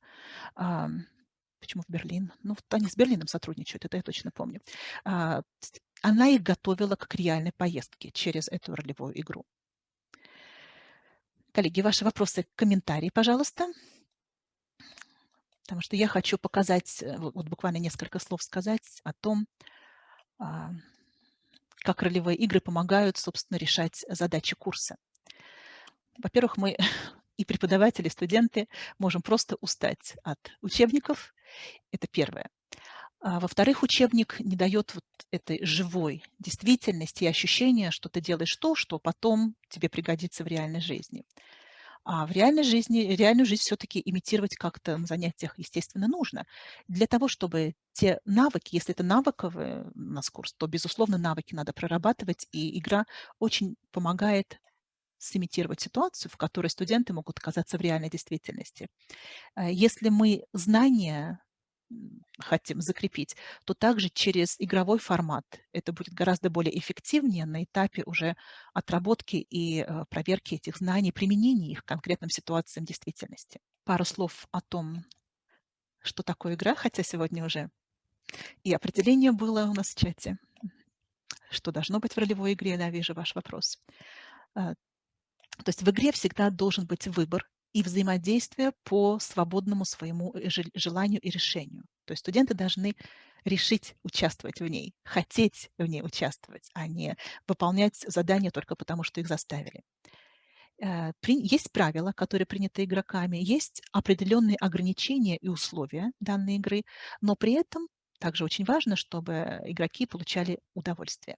Почему в Берлин? Ну, они с Берлином сотрудничают, это я точно помню. А, она их готовила к реальной поездке через эту ролевую игру. Коллеги, ваши вопросы, комментарии, пожалуйста. Потому что я хочу показать, э, вот буквально несколько слов сказать о том, а, как ролевые игры помогают, собственно, решать задачи курса. Во-первых, мы и преподаватели, и студенты можем просто устать от учебников. Это первое. А во-вторых, учебник не дает вот этой живой действительности и ощущения, что ты делаешь то, что потом тебе пригодится в реальной жизни. А в реальной жизни, реальную жизнь все-таки имитировать как-то на занятиях, естественно, нужно. Для того, чтобы те навыки, если это навыковый у нас курс, то, безусловно, навыки надо прорабатывать, и игра очень помогает сымитировать ситуацию, в которой студенты могут оказаться в реальной действительности. Э, если мы знания хотим закрепить, то также через игровой формат это будет гораздо более эффективнее на этапе уже отработки и э, проверки этих знаний, применения их к конкретным ситуациям действительности. Пару слов о том, что такое игра, хотя сегодня уже и определение было у нас в чате. Что должно быть в ролевой игре, да, вижу ваш вопрос. То есть в игре всегда должен быть выбор и взаимодействие по свободному своему э, желанию и решению. То есть студенты должны решить участвовать в ней, хотеть в ней участвовать, а не выполнять задания только потому, что их заставили. Э, есть правила, которые приняты игроками, есть определенные ограничения и условия данной игры, но при этом также очень важно, чтобы игроки получали удовольствие.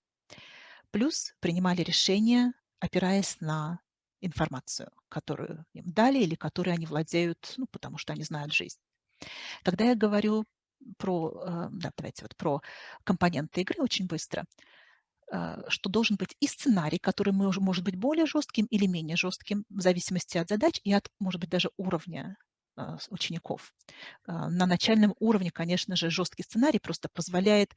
Плюс принимали решения, опираясь на информацию, которую им дали или которой они владеют, ну, потому что они знают жизнь. Когда я говорю про, э, да, давайте вот про компоненты игры очень быстро, э, что должен быть и сценарий, который может быть более жестким или менее жестким, в зависимости от задач и от, может быть, даже уровня учеников. А, на начальном уровне, конечно же, жесткий сценарий просто позволяет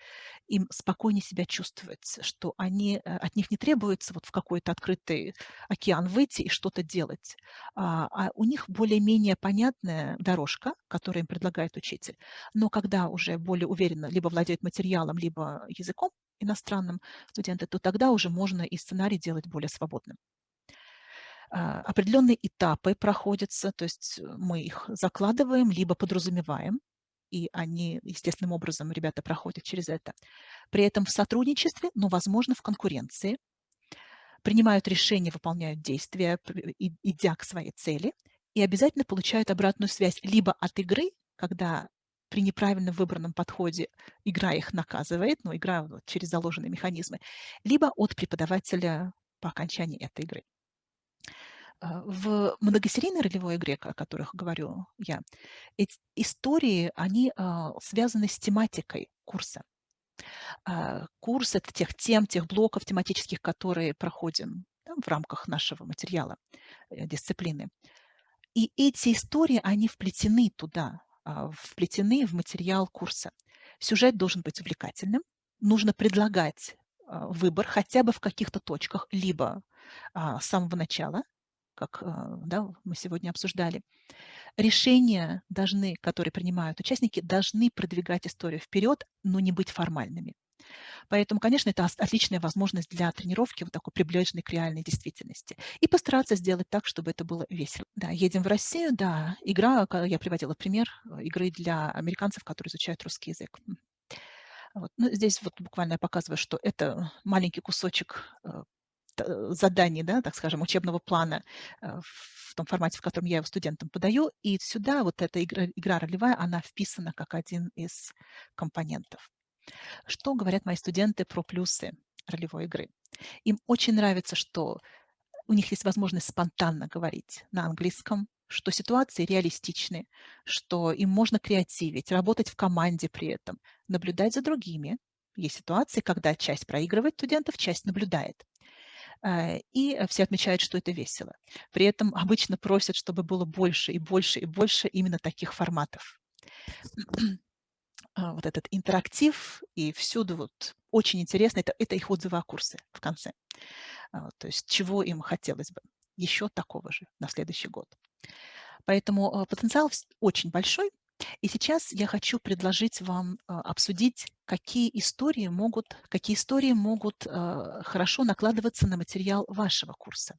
им спокойнее себя чувствовать, что они, э, от них не требуется вот в какой-то открытый океан выйти и что-то делать, а, а у них более-менее понятная дорожка, которую им предлагает учитель. Но когда уже более уверенно либо владеют материалом, либо языком иностранным студенты, то тогда уже можно и сценарий делать более свободным. А, определенные этапы проходятся, то есть э, мы их закладываем, либо подразумеваем, и они естественным образом, ребята проходят через это. При этом в сотрудничестве, но, возможно, в конкуренции, принимают решения, выполняют действия, идя к своей цели, и обязательно получают обратную связь либо от игры, когда при неправильно выбранном подходе игра их наказывает, но игра вот, через заложенные механизмы, либо от преподавателя по окончании этой игры. А, в многосерийной ролевой игре, о которых говорю я, эти истории, они а, связаны с тематикой курса. А, курс – это тех тем, тех блоков тематических, которые проходим в рамках нашего материала, э, дисциплины. И эти истории, они вплетены туда, вплетены в материал курса. Сюжет должен быть увлекательным, нужно предлагать выбор хотя бы в каких-то точках, либо с самого начала, как а, да, мы сегодня обсуждали. Решения должны, которые принимают участники, должны продвигать историю вперед, но не быть формальными. Поэтому, конечно, это отличная возможность для тренировки вот такой приближенной к реальной действительности. И постараться сделать так, чтобы это было весело. Да, едем в Россию, да, игра, я приводила пример э, игры для американцев, которые изучают русский язык. Вот. Ну, здесь вот буквально я показываю, что это маленький кусочек заданий, да, так скажем, учебного плана э, в том формате, в котором я его студентам подаю. И сюда вот эта игра, игра ролевая, она вписана как один из компонентов. Что говорят мои студенты про плюсы ролевой игры? Им очень нравится, что у них есть возможность спонтанно говорить на английском, что ситуации реалистичны, что им можно креативить, работать в команде при этом, наблюдать за другими. Есть ситуации, когда часть проигрывает студентов, часть наблюдает. А, и все отмечают, что это весело. При этом обычно просят, чтобы было больше и больше и больше именно таких форматов. А, вот этот интерактив и всюду вот очень интересно, это, это их отзывы о курсе в конце. А, то есть чего им хотелось бы. Еще такого же на следующий год. Поэтому потенциал очень большой, и сейчас я хочу предложить вам а, обсудить, какие истории могут, какие истории могут а, хорошо накладываться на материал вашего курса.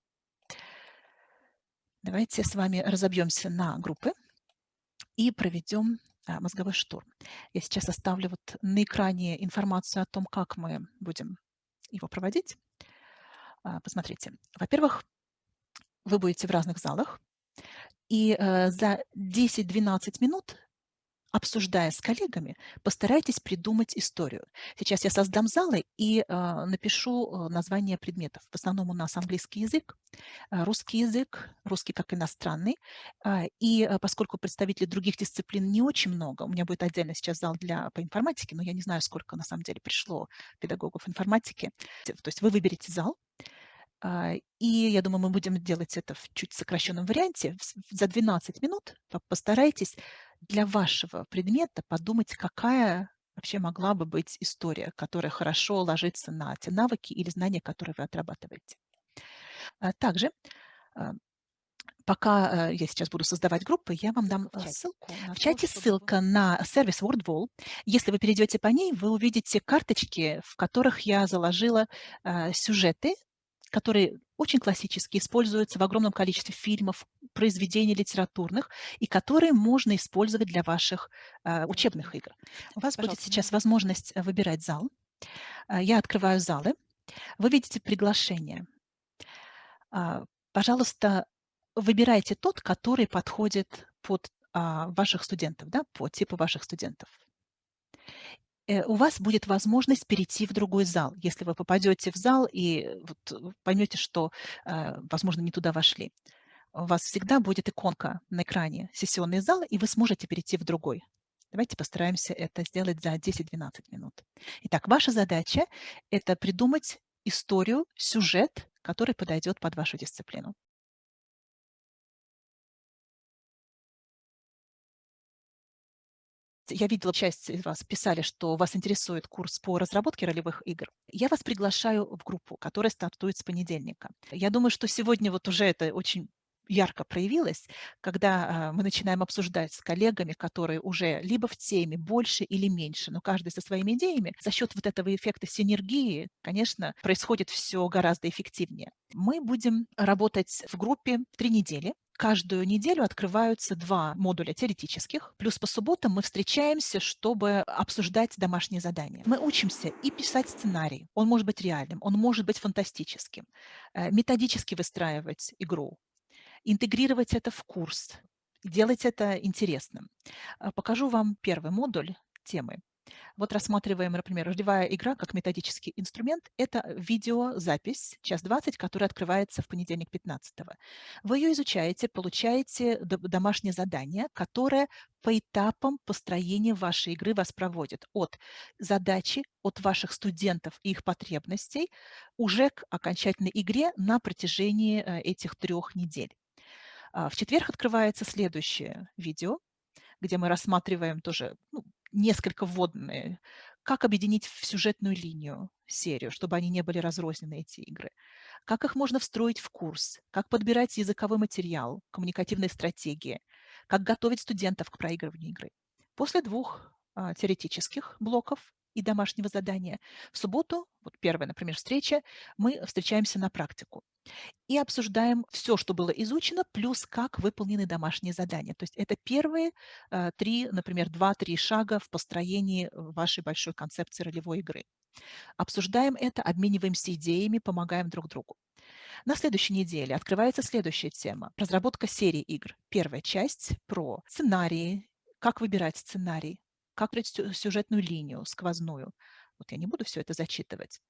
Давайте с вами разобьемся на группы и проведем а, мозговой штурм. Я сейчас оставлю вот на экране информацию о том, как мы будем его проводить. Посмотрите. Во-первых, вы будете в разных залах, и э, за 10-12 минут обсуждая с коллегами, постарайтесь придумать историю. Сейчас я создам залы и э, напишу название предметов. В основном у нас английский язык, э, русский язык, русский как иностранный. Э, и э, поскольку представителей других дисциплин не очень много, у меня будет отдельно сейчас зал для, по информатике, но я не знаю, сколько на самом деле пришло педагогов информатики. То есть вы выберете зал, и я думаю, мы будем делать это в чуть сокращенном варианте. За 12 минут постарайтесь для вашего предмета подумать, какая вообще могла бы быть история, которая хорошо ложится на те навыки или знания, которые вы отрабатываете. А также, а, пока э, я сейчас буду создавать группы, я вам дам э, ссылку. В чате ссылка на сервис WordWall. Если вы перейдете по ней, вы увидите карточки, в которых я заложила э, сюжеты который очень классический, используется в огромном количестве фильмов, произведений литературных, и которые можно использовать для ваших э, учебных игр. У вас будет сейчас возможность э, выбирать зал. Э, я открываю залы. Вы видите приглашение. Э, пожалуйста, выбирайте тот, который подходит под а, ваших студентов, да, по типу ваших студентов. Э, у вас будет возможность перейти в другой зал. Если вы попадете в зал и вот поймете, что, э, возможно, не туда вошли, у вас всегда будет иконка на экране «Сессионный зал», и вы сможете перейти в другой. Давайте постараемся это сделать за 10-12 минут. Итак, ваша задача– это придумать историю, сюжет, который подойдет под вашу дисциплину. Я видела, часть из вас писали, что вас интересует курс по разработке ролевых игр. Я вас приглашаю в группу, которая стартует с понедельника. Я думаю, что сегодня вот уже это очень ярко проявилось, когда а, мы начинаем обсуждать с коллегами, которые уже либо в теме больше или меньше, но каждый со своими идеями, за счет вот этого эффекта синергии, конечно, происходит все гораздо эффективнее. Мы будем работать в группе три недели. Каждую неделю открываются два модуля теоретических, плюс по субботам мы встречаемся, чтобы обсуждать домашние задания. Мы учимся и писать сценарий. Он может быть реальным, он может быть фантастическим. Э, методически выстраивать игру, интегрировать это в курс, делать это интересным. Э, покажу вам первый модуль темы. Вот рассматриваем, например, ролевая игра как методический инструмент. Это видеозапись, час 20, которая открывается в понедельник 15 -го. Вы ее изучаете, получаете домашнее задание, которое по этапам построения вашей игры вас проводит от задачи, от ваших студентов и их потребностей уже к окончательной игре на протяжении э, этих трех недель. А, в четверг открывается следующее видео, где мы рассматриваем тоже ну, несколько вводные, как объединить в сюжетную линию серию, чтобы они не были разрознены, эти игры, как их можно встроить в курс, как подбирать языковой материал, коммуникативные стратегии, как готовить студентов к проигрыванию игры. После двух а, теоретических блоков и домашнего задания. В субботу, вот первая, например, встреча, мы встречаемся на практику и обсуждаем все, что было изучено, плюс как выполнены домашние задания. То есть это первые э, три, например, два-три шага в построении вашей большой концепции ролевой игры. Обсуждаем это, обмениваемся идеями, помогаем друг другу. На следующей неделе открывается следующая тема – разработка серии игр. Первая часть про сценарии, как выбирать сценарий, как сюжетную линию, сквозную. Вот я не буду все это зачитывать.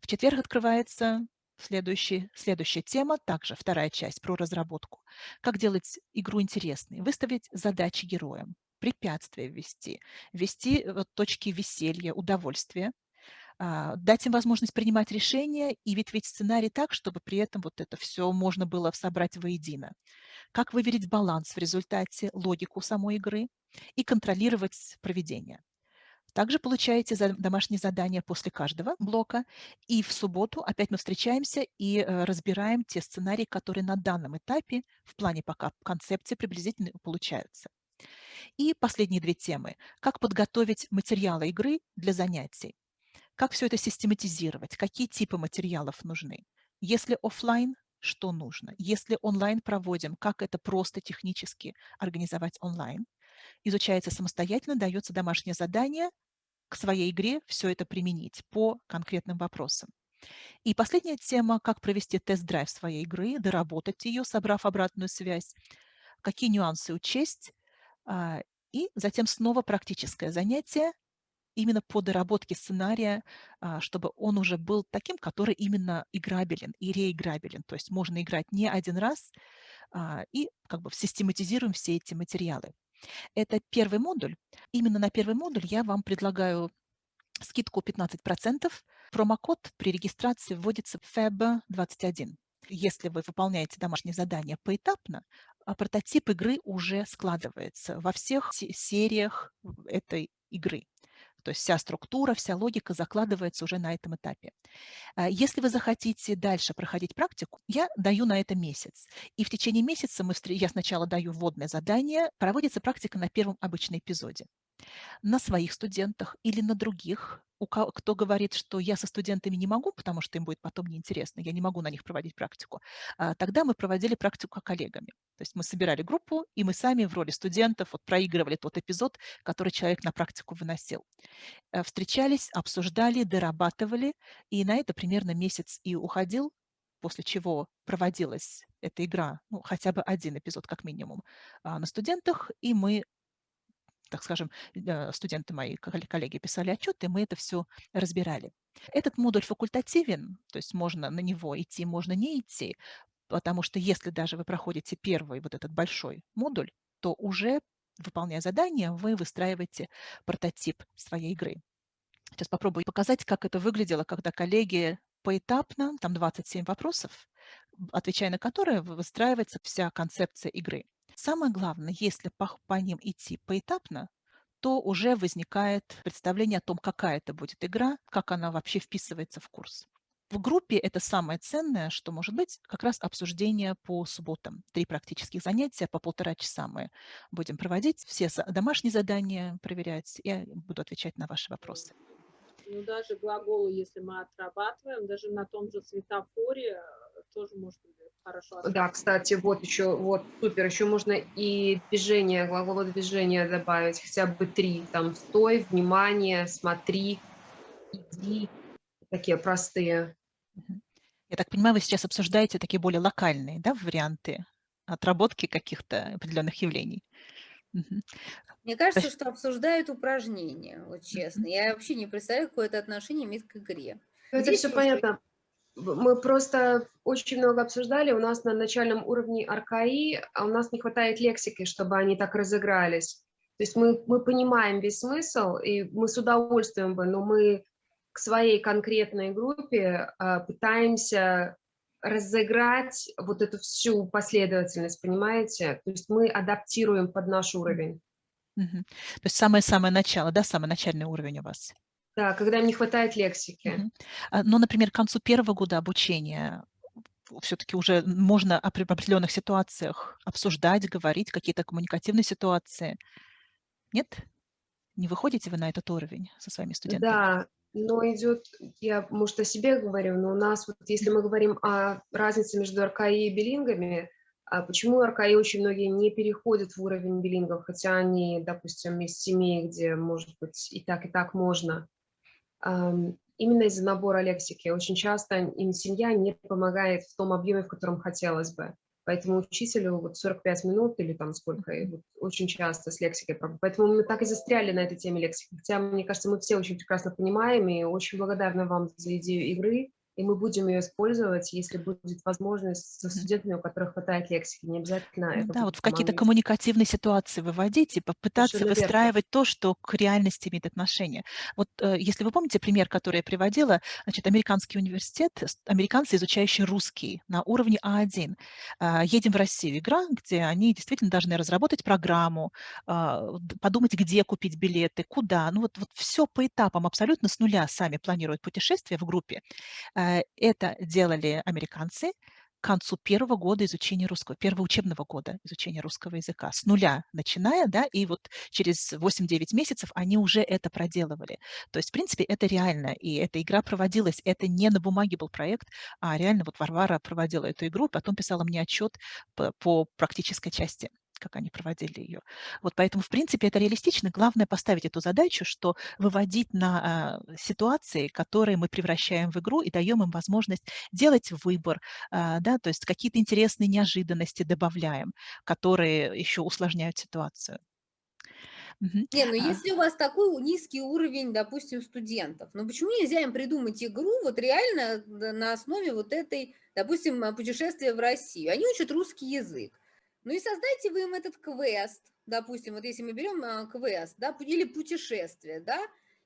В четверг открывается следующий, следующая тема, также вторая часть про разработку. Как делать игру интересной, выставить задачи героям, препятствия ввести, ввести э, вот, точки веселья, удовольствия, а, дать им возможность принимать решения и ветвить сценарий так, чтобы при этом вот это все можно было собрать воедино. Как выверить баланс в результате, логику самой игры, и контролировать проведение. Также получаете домашние задания после каждого блока. И в субботу опять мы встречаемся и э, разбираем те сценарии, которые на данном этапе в плане пока концепции приблизительно получаются. И последние две темы. Как подготовить материалы игры для занятий. Как все это систематизировать, какие типы материалов нужны. Если офлайн, что нужно. Если онлайн проводим, как это просто технически организовать онлайн изучается самостоятельно, дается домашнее задание к своей игре все это применить по конкретным вопросам. И последняя тема, как провести тест-драйв своей игры, доработать ее, собрав обратную связь, какие нюансы учесть, а, и затем снова практическое занятие именно по доработке сценария, а, чтобы он уже был таким, который именно играбелен и реиграбелен. То есть можно играть не один раз, а, и как бы систематизируем все эти материалы. Это первый модуль. Именно на первый модуль я вам предлагаю скидку 15%. Промокод при регистрации вводится FEB21. Если вы выполняете домашнее задание поэтапно, а прототип игры уже складывается во всех сериях этой игры. То есть вся структура, вся логика закладывается уже на этом этапе. А, если вы захотите дальше проходить практику, я даю на это месяц. И в течение месяца мы, я сначала даю вводное задание, проводится практика на первом обычном эпизоде. На своих студентах или на других. У ко кто говорит, что я со студентами не могу, потому что им будет потом неинтересно, я не могу на них проводить практику, а, тогда мы проводили практику коллегами. То есть мы собирали группу, и мы сами в роли студентов вот проигрывали тот эпизод, который человек на практику выносил. Э, встречались, обсуждали, дорабатывали, и на это примерно месяц и уходил, после чего проводилась эта игра, ну, хотя бы один эпизод как минимум, а, на студентах, и мы так скажем, э, студенты мои, коллеги писали отчеты, мы это все разбирали. Этот модуль факультативен, то есть можно на него идти, можно не идти, потому что если даже вы проходите первый вот этот большой модуль, то уже, выполняя задание, вы выстраиваете прототип своей игры. Сейчас попробую показать, как это выглядело, когда коллеги поэтапно, там 27 вопросов, отвечая на которые выстраивается вся концепция игры. Самое главное, если по, по ним идти поэтапно, то уже возникает представление о том, какая это будет игра, как она вообще вписывается в курс. В группе это самое ценное, что может быть, как раз обсуждение по субботам. Три практических занятия по полтора часа мы будем проводить, все домашние задания проверять, и буду отвечать на ваши вопросы. Ну, даже глаголы, если мы отрабатываем, даже на том же светофоре э, тоже быть хорошо. Да, кстати, вот еще, вот, супер, еще можно и движение, глаголы движения добавить, хотя бы три, там, стой, внимание, смотри, иди, такие простые. Я так понимаю, вы сейчас обсуждаете такие более локальные, да, варианты отработки каких-то определенных явлений. Мне кажется, что обсуждают упражнения, вот честно. Я вообще не представляю, какое это отношение имеет к игре. Это Здесь все понятно мы просто очень много обсуждали, у нас на начальном уровне аркаи, а у нас не хватает лексики, чтобы они так разыгрались. То есть мы, мы понимаем весь смысл, и мы с удовольствием бы, но мы к своей конкретной группе э, пытаемся разыграть вот эту всю последовательность, понимаете? То есть мы адаптируем под наш уровень. Угу. То есть самое-самое начало, да, самый начальный уровень у вас? Да, когда им не хватает лексики. Угу. Но, например, к концу первого года обучения все-таки уже можно в определенных ситуациях обсуждать, говорить, какие-то коммуникативные ситуации. Нет? Не выходите вы на этот уровень со своими студентами? Да, но идет, я, может, о себе говорю, но у нас, вот, если мы говорим о разнице между РКИ и билингами, а почему РКИ очень многие не переходят в уровень билингов, хотя они, допустим, из семей, где, может быть, и так, и так можно, именно из-за набора лексики. Очень часто им семья не помогает в том объеме, в котором хотелось бы. Поэтому учителю вот 45 минут или там сколько, вот очень часто с лексикой. Поэтому мы так и застряли на этой теме лексики. Хотя, мне кажется, мы все очень прекрасно понимаем и очень благодарны вам за идею игры и мы будем ее использовать, если будет возможность со студентами, у которых хватает лексики, не обязательно ну, это Да, вот в какие-то коммуникативные ситуации выводить и попытаться Совершенно выстраивать верно. то, что к реальности имеет отношение. Вот э, если вы помните пример, который я приводила, значит, американский университет, американцы, изучающие русский на уровне А1, э, едем в Россию, игра, где они действительно должны разработать программу, э, подумать, где купить билеты, куда, ну вот, вот все по этапам, абсолютно с нуля сами планируют путешествие в группе. Э, это делали американцы к концу первого года изучения русского, первого учебного года изучения русского языка, с нуля начиная, да, и вот через 8-9 месяцев они уже это проделывали. То есть, в принципе, это реально, и эта игра проводилась, это не на бумаге был проект, а реально вот Варвара проводила эту игру, потом писала мне отчет по, по практической части как они проводили ее. Вот поэтому, в принципе, это реалистично. Главное поставить эту задачу, что выводить на а, ситуации, которые мы превращаем в игру и даем им возможность делать выбор, а, да, то есть какие-то интересные неожиданности добавляем, которые еще усложняют ситуацию. Не, ну а. если у вас такой низкий уровень, допустим, студентов, ну почему нельзя им придумать игру вот реально на основе вот этой, допустим, путешествия в Россию? Они учат русский язык. Ну и создайте вы им этот квест, допустим, вот если мы берем а, квест, да, или путешествие, да,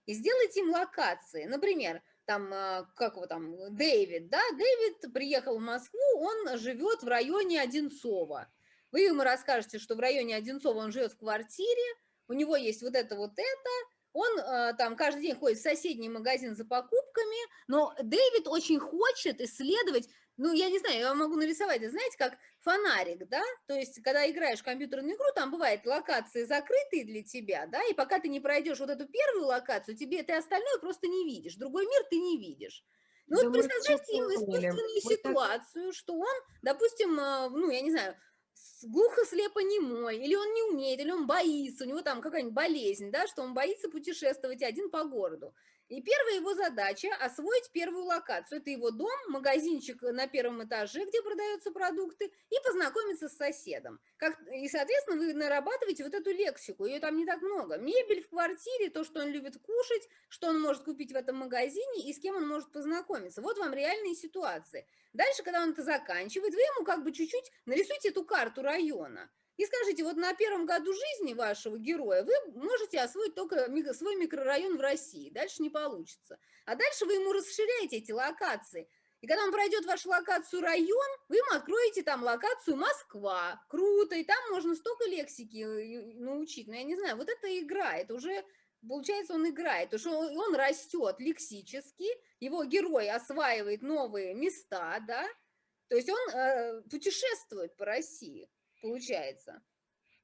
и сделайте им локации. Например, там, а, как его там, Дэвид, да, Дэвид приехал в Москву, он живет в районе Одинцова. Вы ему расскажете, что в районе Одинцова он живет в квартире, у него есть вот это, вот это, он э, там каждый день ходит в соседний магазин за покупками, но Дэвид очень хочет исследовать ну, я не знаю, я могу нарисовать, знаете, как фонарик, да, то есть, когда играешь в компьютерную игру, там бывают локации закрытые для тебя, да, и пока ты не пройдешь вот эту первую локацию, тебе ты остальное просто не видишь, другой мир ты не видишь. Ну, да вот представьте ему искусственную ситуацию, так... что он, допустим, а, ну, я не знаю, глухо-слепо-немой, или он не умеет, или он боится, у него там какая-нибудь болезнь, да, что он боится путешествовать один по городу. И первая его задача – освоить первую локацию. Это его дом, магазинчик на первом этаже, где продаются продукты, и познакомиться с соседом. Как, и, соответственно, вы нарабатываете вот эту лексику, ее там не так много. Мебель в квартире, то, что он любит кушать, что он может купить в этом магазине и с кем он может познакомиться. Вот вам реальные ситуации. Дальше, когда он это заканчивает, вы ему как бы чуть-чуть нарисуйте эту карту района. И скажите, вот на первом году жизни вашего героя вы можете освоить только свой микрорайон в России, дальше не получится. А дальше вы ему расширяете эти локации. И когда он пройдет вашу локацию район, вы ему откроете там локацию Москва. Круто, и там можно столько лексики э, научить. Но я не знаю, вот это игра, это уже, получается, он играет. Потому что он растет лексически, его герой осваивает новые места, да, то есть он э, путешествует по России получается.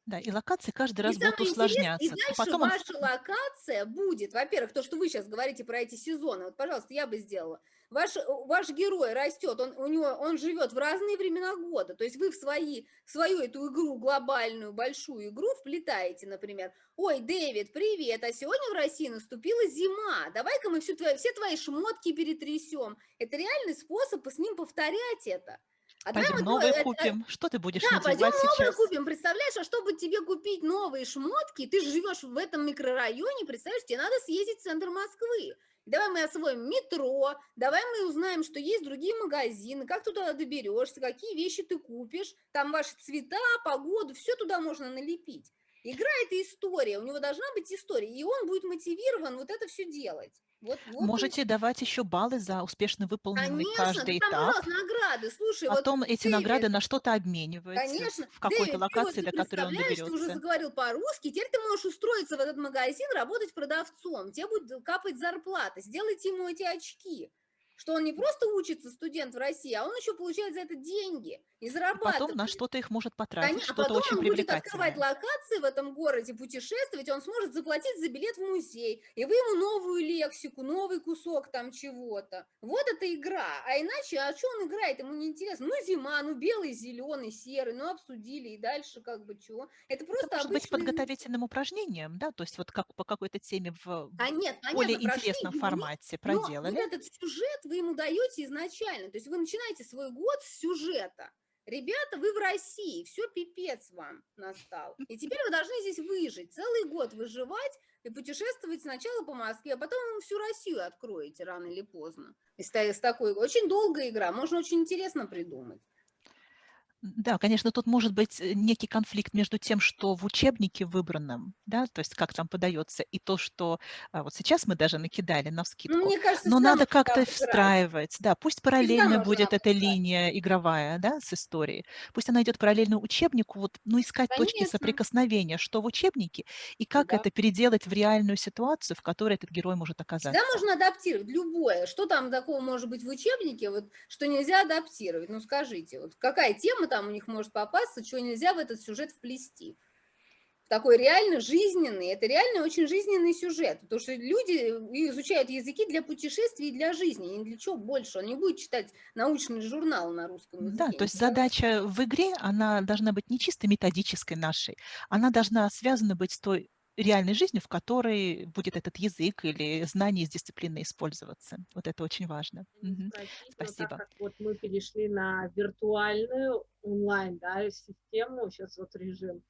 Да, и локации каждый раз и будут усложняться. И дальше Потом ваша локация будет, во-первых, то, что вы сейчас говорите про эти сезоны, вот, пожалуйста, я бы сделала. Ваш, ваш герой растет, он, у него, он живет в разные времена года, то есть вы в, свои, в свою эту игру, глобальную, большую игру вплетаете, например, ой, Дэвид, привет, а сегодня в России наступила зима, давай-ка мы всю твои, все твои шмотки перетрясем. Это реальный способ с ним повторять это. А пойдем новые это, купим. Что ты будешь да, надевать пойдем сейчас? новые купим. Представляешь, а чтобы тебе купить новые шмотки, ты живешь в этом микрорайоне, представляешь, тебе надо съездить в центр Москвы. Давай мы освоим метро, давай мы узнаем, что есть другие магазины, как туда доберешься, какие вещи ты купишь, там ваши цвета, погоду, все туда можно налепить. Игра – это история, у него должна быть история, и он будет мотивирован вот это все делать. Вот, вот Можете и... давать еще баллы за успешно выполненный Конечно, каждый там, этап. Конечно, награды. Слушай, Потом вот эти Дэвид, награды на что-то обмениваются. Конечно. В какой-то локации, вот до которой он доберется. ты уже заговорил по-русски, теперь ты можешь устроиться в этот магазин, работать продавцом, тебе будет капать зарплата, сделайте ему эти очки что он не просто учится студент в России, а он еще получает за это деньги и зарабатывает. Потом на что-то их может потратить, что-то очень привлекательное. он будет открывать локации в этом городе, путешествовать, он сможет заплатить за билет в музей, и вы ему новую лексику, новый кусок там чего-то. Вот это игра. А иначе, а что он играет, ему не интересно. Ну, зима, ну, белый, зеленый, серый, ну, обсудили, и дальше как бы чего. Это просто это может обычный... быть подготовительным упражнением, да, то есть вот как по какой-то теме в а нет, более интересном формате проделали. Вот этот сюжет вы ему даете изначально. То есть вы начинаете свой год с сюжета. Ребята, вы в России, все пипец вам настал. И теперь вы должны здесь выжить, целый год выживать и путешествовать сначала по Москве, а потом всю Россию откроете рано или поздно. И с такой очень долгая игра, можно очень интересно придумать. Да, конечно, тут может быть э, некий конфликт между тем, что в учебнике выбранном, да, то есть как там подается, и то, что а, вот сейчас мы даже накидали на вскидку. Ну, мне кажется, Но надо как-то встраивать, да, пусть параллельно будет эта линия игровая, да, с историей. Пусть она идет параллельно учебнику, вот, ну, искать Конечно. точки соприкосновения, что в учебнике, и как да. это переделать в реальную ситуацию, в которой этот герой может оказаться. Да, можно адаптировать любое. Что там такого может быть в учебнике, вот, что нельзя адаптировать? Ну, скажите, вот какая тема там там у них может попасться, чего нельзя в этот сюжет вплести. Такой реально жизненный, это реально очень жизненный сюжет, потому что люди изучают языки для путешествий и для жизни, ни для чего больше. Он не будет читать научный журнал на русском языке. Да, то есть задача в игре, она должна быть не чисто методической нашей, она должна связана быть с той реальной жизнью, в которой будет этот язык или знание из дисциплины использоваться. Вот это очень важно. Угу. Спасибо. Так как вот мы перешли на виртуальную онлайн да, систему, сейчас вот режим,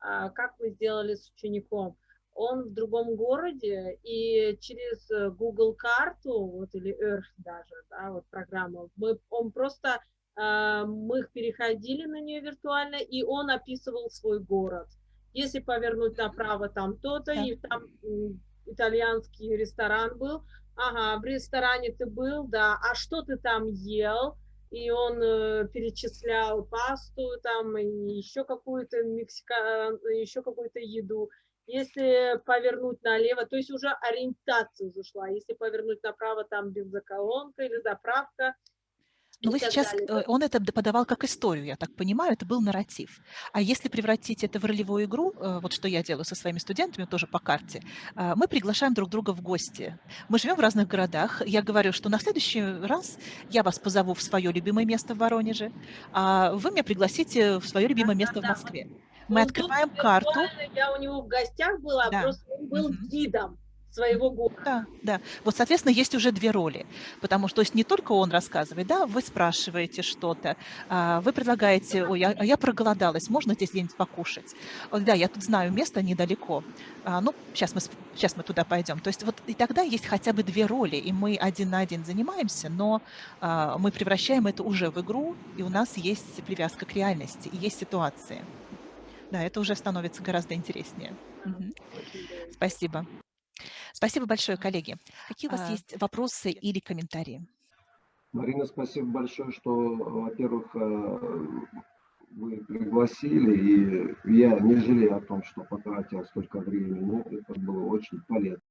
а как вы сделали с учеником? Он в другом городе, и через Google карту, вот или Earth даже, да, вот программа, мы, он просто, э, мы переходили на нее виртуально, и он описывал свой город если повернуть направо, там то-то, да. и там итальянский ресторан был, ага, в ресторане ты был, да, а что ты там ел? И он э, перечислял пасту там, и еще какую-то мексика, еще какую-то еду. Если повернуть налево, то есть уже ориентация зашла. Если повернуть направо, там бензоколонка или заправка. Но вы сейчас, э, он это подавал как историю, я так понимаю, это был нарратив. А если превратить это в ролевую игру, э, вот что я делаю со своими студентами тоже по карте, а, мы приглашаем друг друга в гости. Мы живем в разных городах. Я говорю, что на следующий раз я вас позову в свое любимое место в Воронеже, а вы меня пригласите в свое любимое место в. Москве. Мы был открываем карту. Я у него в гостях была, Да. просто он был гидом своего города. Да, да. Вот, соответственно, есть уже две роли, потому что то есть не только он рассказывает, да, вы спрашиваете что-то, а, вы предлагаете, ой, а а я проголодалась, можно здесь где-нибудь покушать? Да, я тут знаю место недалеко, а, ну, сейчас мы, сейчас мы туда пойдем. То есть вот и тогда есть хотя бы две роли, и мы один на один занимаемся, но мы превращаем это уже в игру, и у нас есть привязка к реальности, и есть ситуации. Да, это уже становится гораздо интереснее. Здорово. Спасибо. Спасибо большое, коллеги. Какие у вас А, есть вопросы или комментарии? Марина, спасибо большое, что, во-первых, э, вы пригласили, и я не жалею о том, что потратил столько времени. Это было очень полезно.